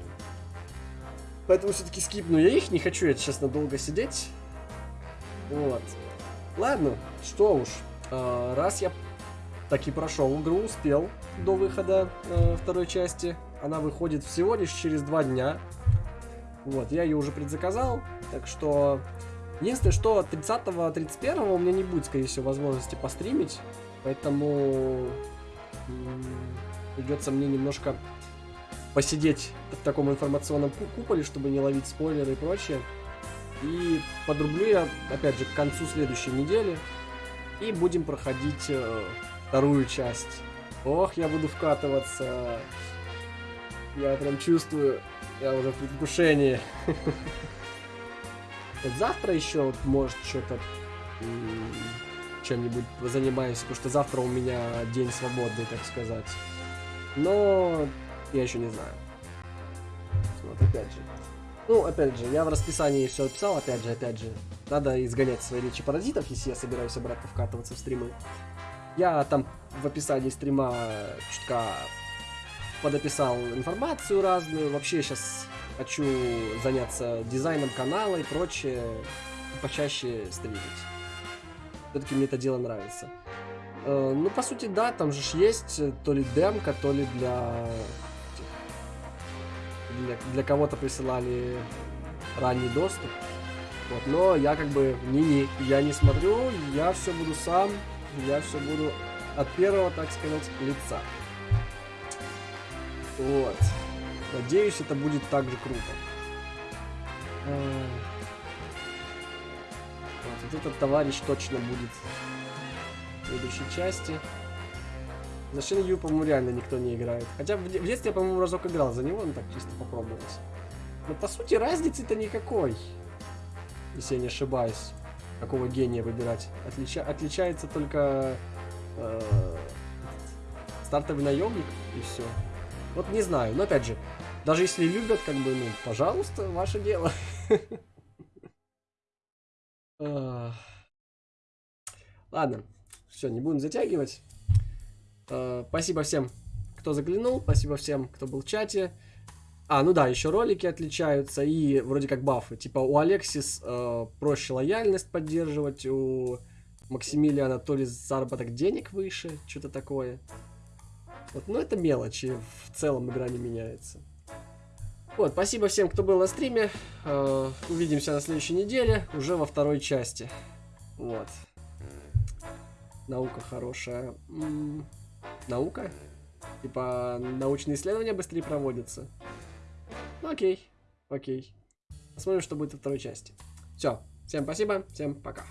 Поэтому все-таки скипну я их, не хочу я, честно, долго сидеть. Вот. Ладно, что уж. А, раз я таки прошел игру, успел до выхода э, второй части. Она выходит всего лишь через два дня. Вот, я ее уже предзаказал, так что... Единственное, что 30-31 у меня не будет, скорее всего, возможности постримить, поэтому придется мне немножко посидеть в таком информационном куполе, чтобы не ловить спойлеры и прочее. И подрублю я, опять же, к концу следующей недели. И будем проходить э, вторую часть. Ох, я буду вкатываться. Я прям чувствую. Я уже в предвкушении. Вот завтра еще вот, может что-то чем-нибудь занимаюсь, потому что завтра у меня день свободный, так сказать. Но я еще не знаю. Вот опять же. Ну, опять же, я в расписании все описал, опять же, опять же. Надо изгонять свои речи паразитов, если я собираюсь обратно вкатываться в стримы. Я там в описании стрима чутка подописал информацию разную. Вообще сейчас хочу заняться дизайном канала и прочее. Почаще стримить. Все-таки мне это дело нравится. Э, ну, по сути, да, там же есть то ли демка, то ли для... Для, для кого-то присылали ранний доступ. Вот, но я как бы не-не, я не смотрю, я все буду сам, я все буду от первого, так сказать, лица. Вот. Надеюсь, это будет так же круто. Вот, вот этот товарищ точно будет в следующей части. За Шин по-моему, реально никто не играет. Хотя в, детстве я, по-моему, разок играл за него, ну так чисто попробовать. Но по сути разницы-то никакой. Если я не ошибаюсь. Какого гения выбирать. Отлича отличается только э стартовый наемник и все. Вот не знаю, но опять же, даже если любят, как бы, ну, пожалуйста, ваше дело. Ладно, все, не будем затягивать. А, спасибо всем, кто заглянул, спасибо всем, кто был в чате. А, ну да, еще ролики отличаются и вроде как бафы. Типа у Алексис э, проще лояльность поддерживать, у Максимилиана то ли заработок денег выше, что-то такое. Вот, но это мелочи, в целом игра не меняется. Вот, спасибо всем, кто был на стриме. Э, увидимся на следующей неделе, уже во второй части. Вот. Наука хорошая. М -м наука? Типа, научные исследования быстрее проводятся. Ну, окей, окей. Посмотрим, что будет во второй части. Все, Всем спасибо, всем пока.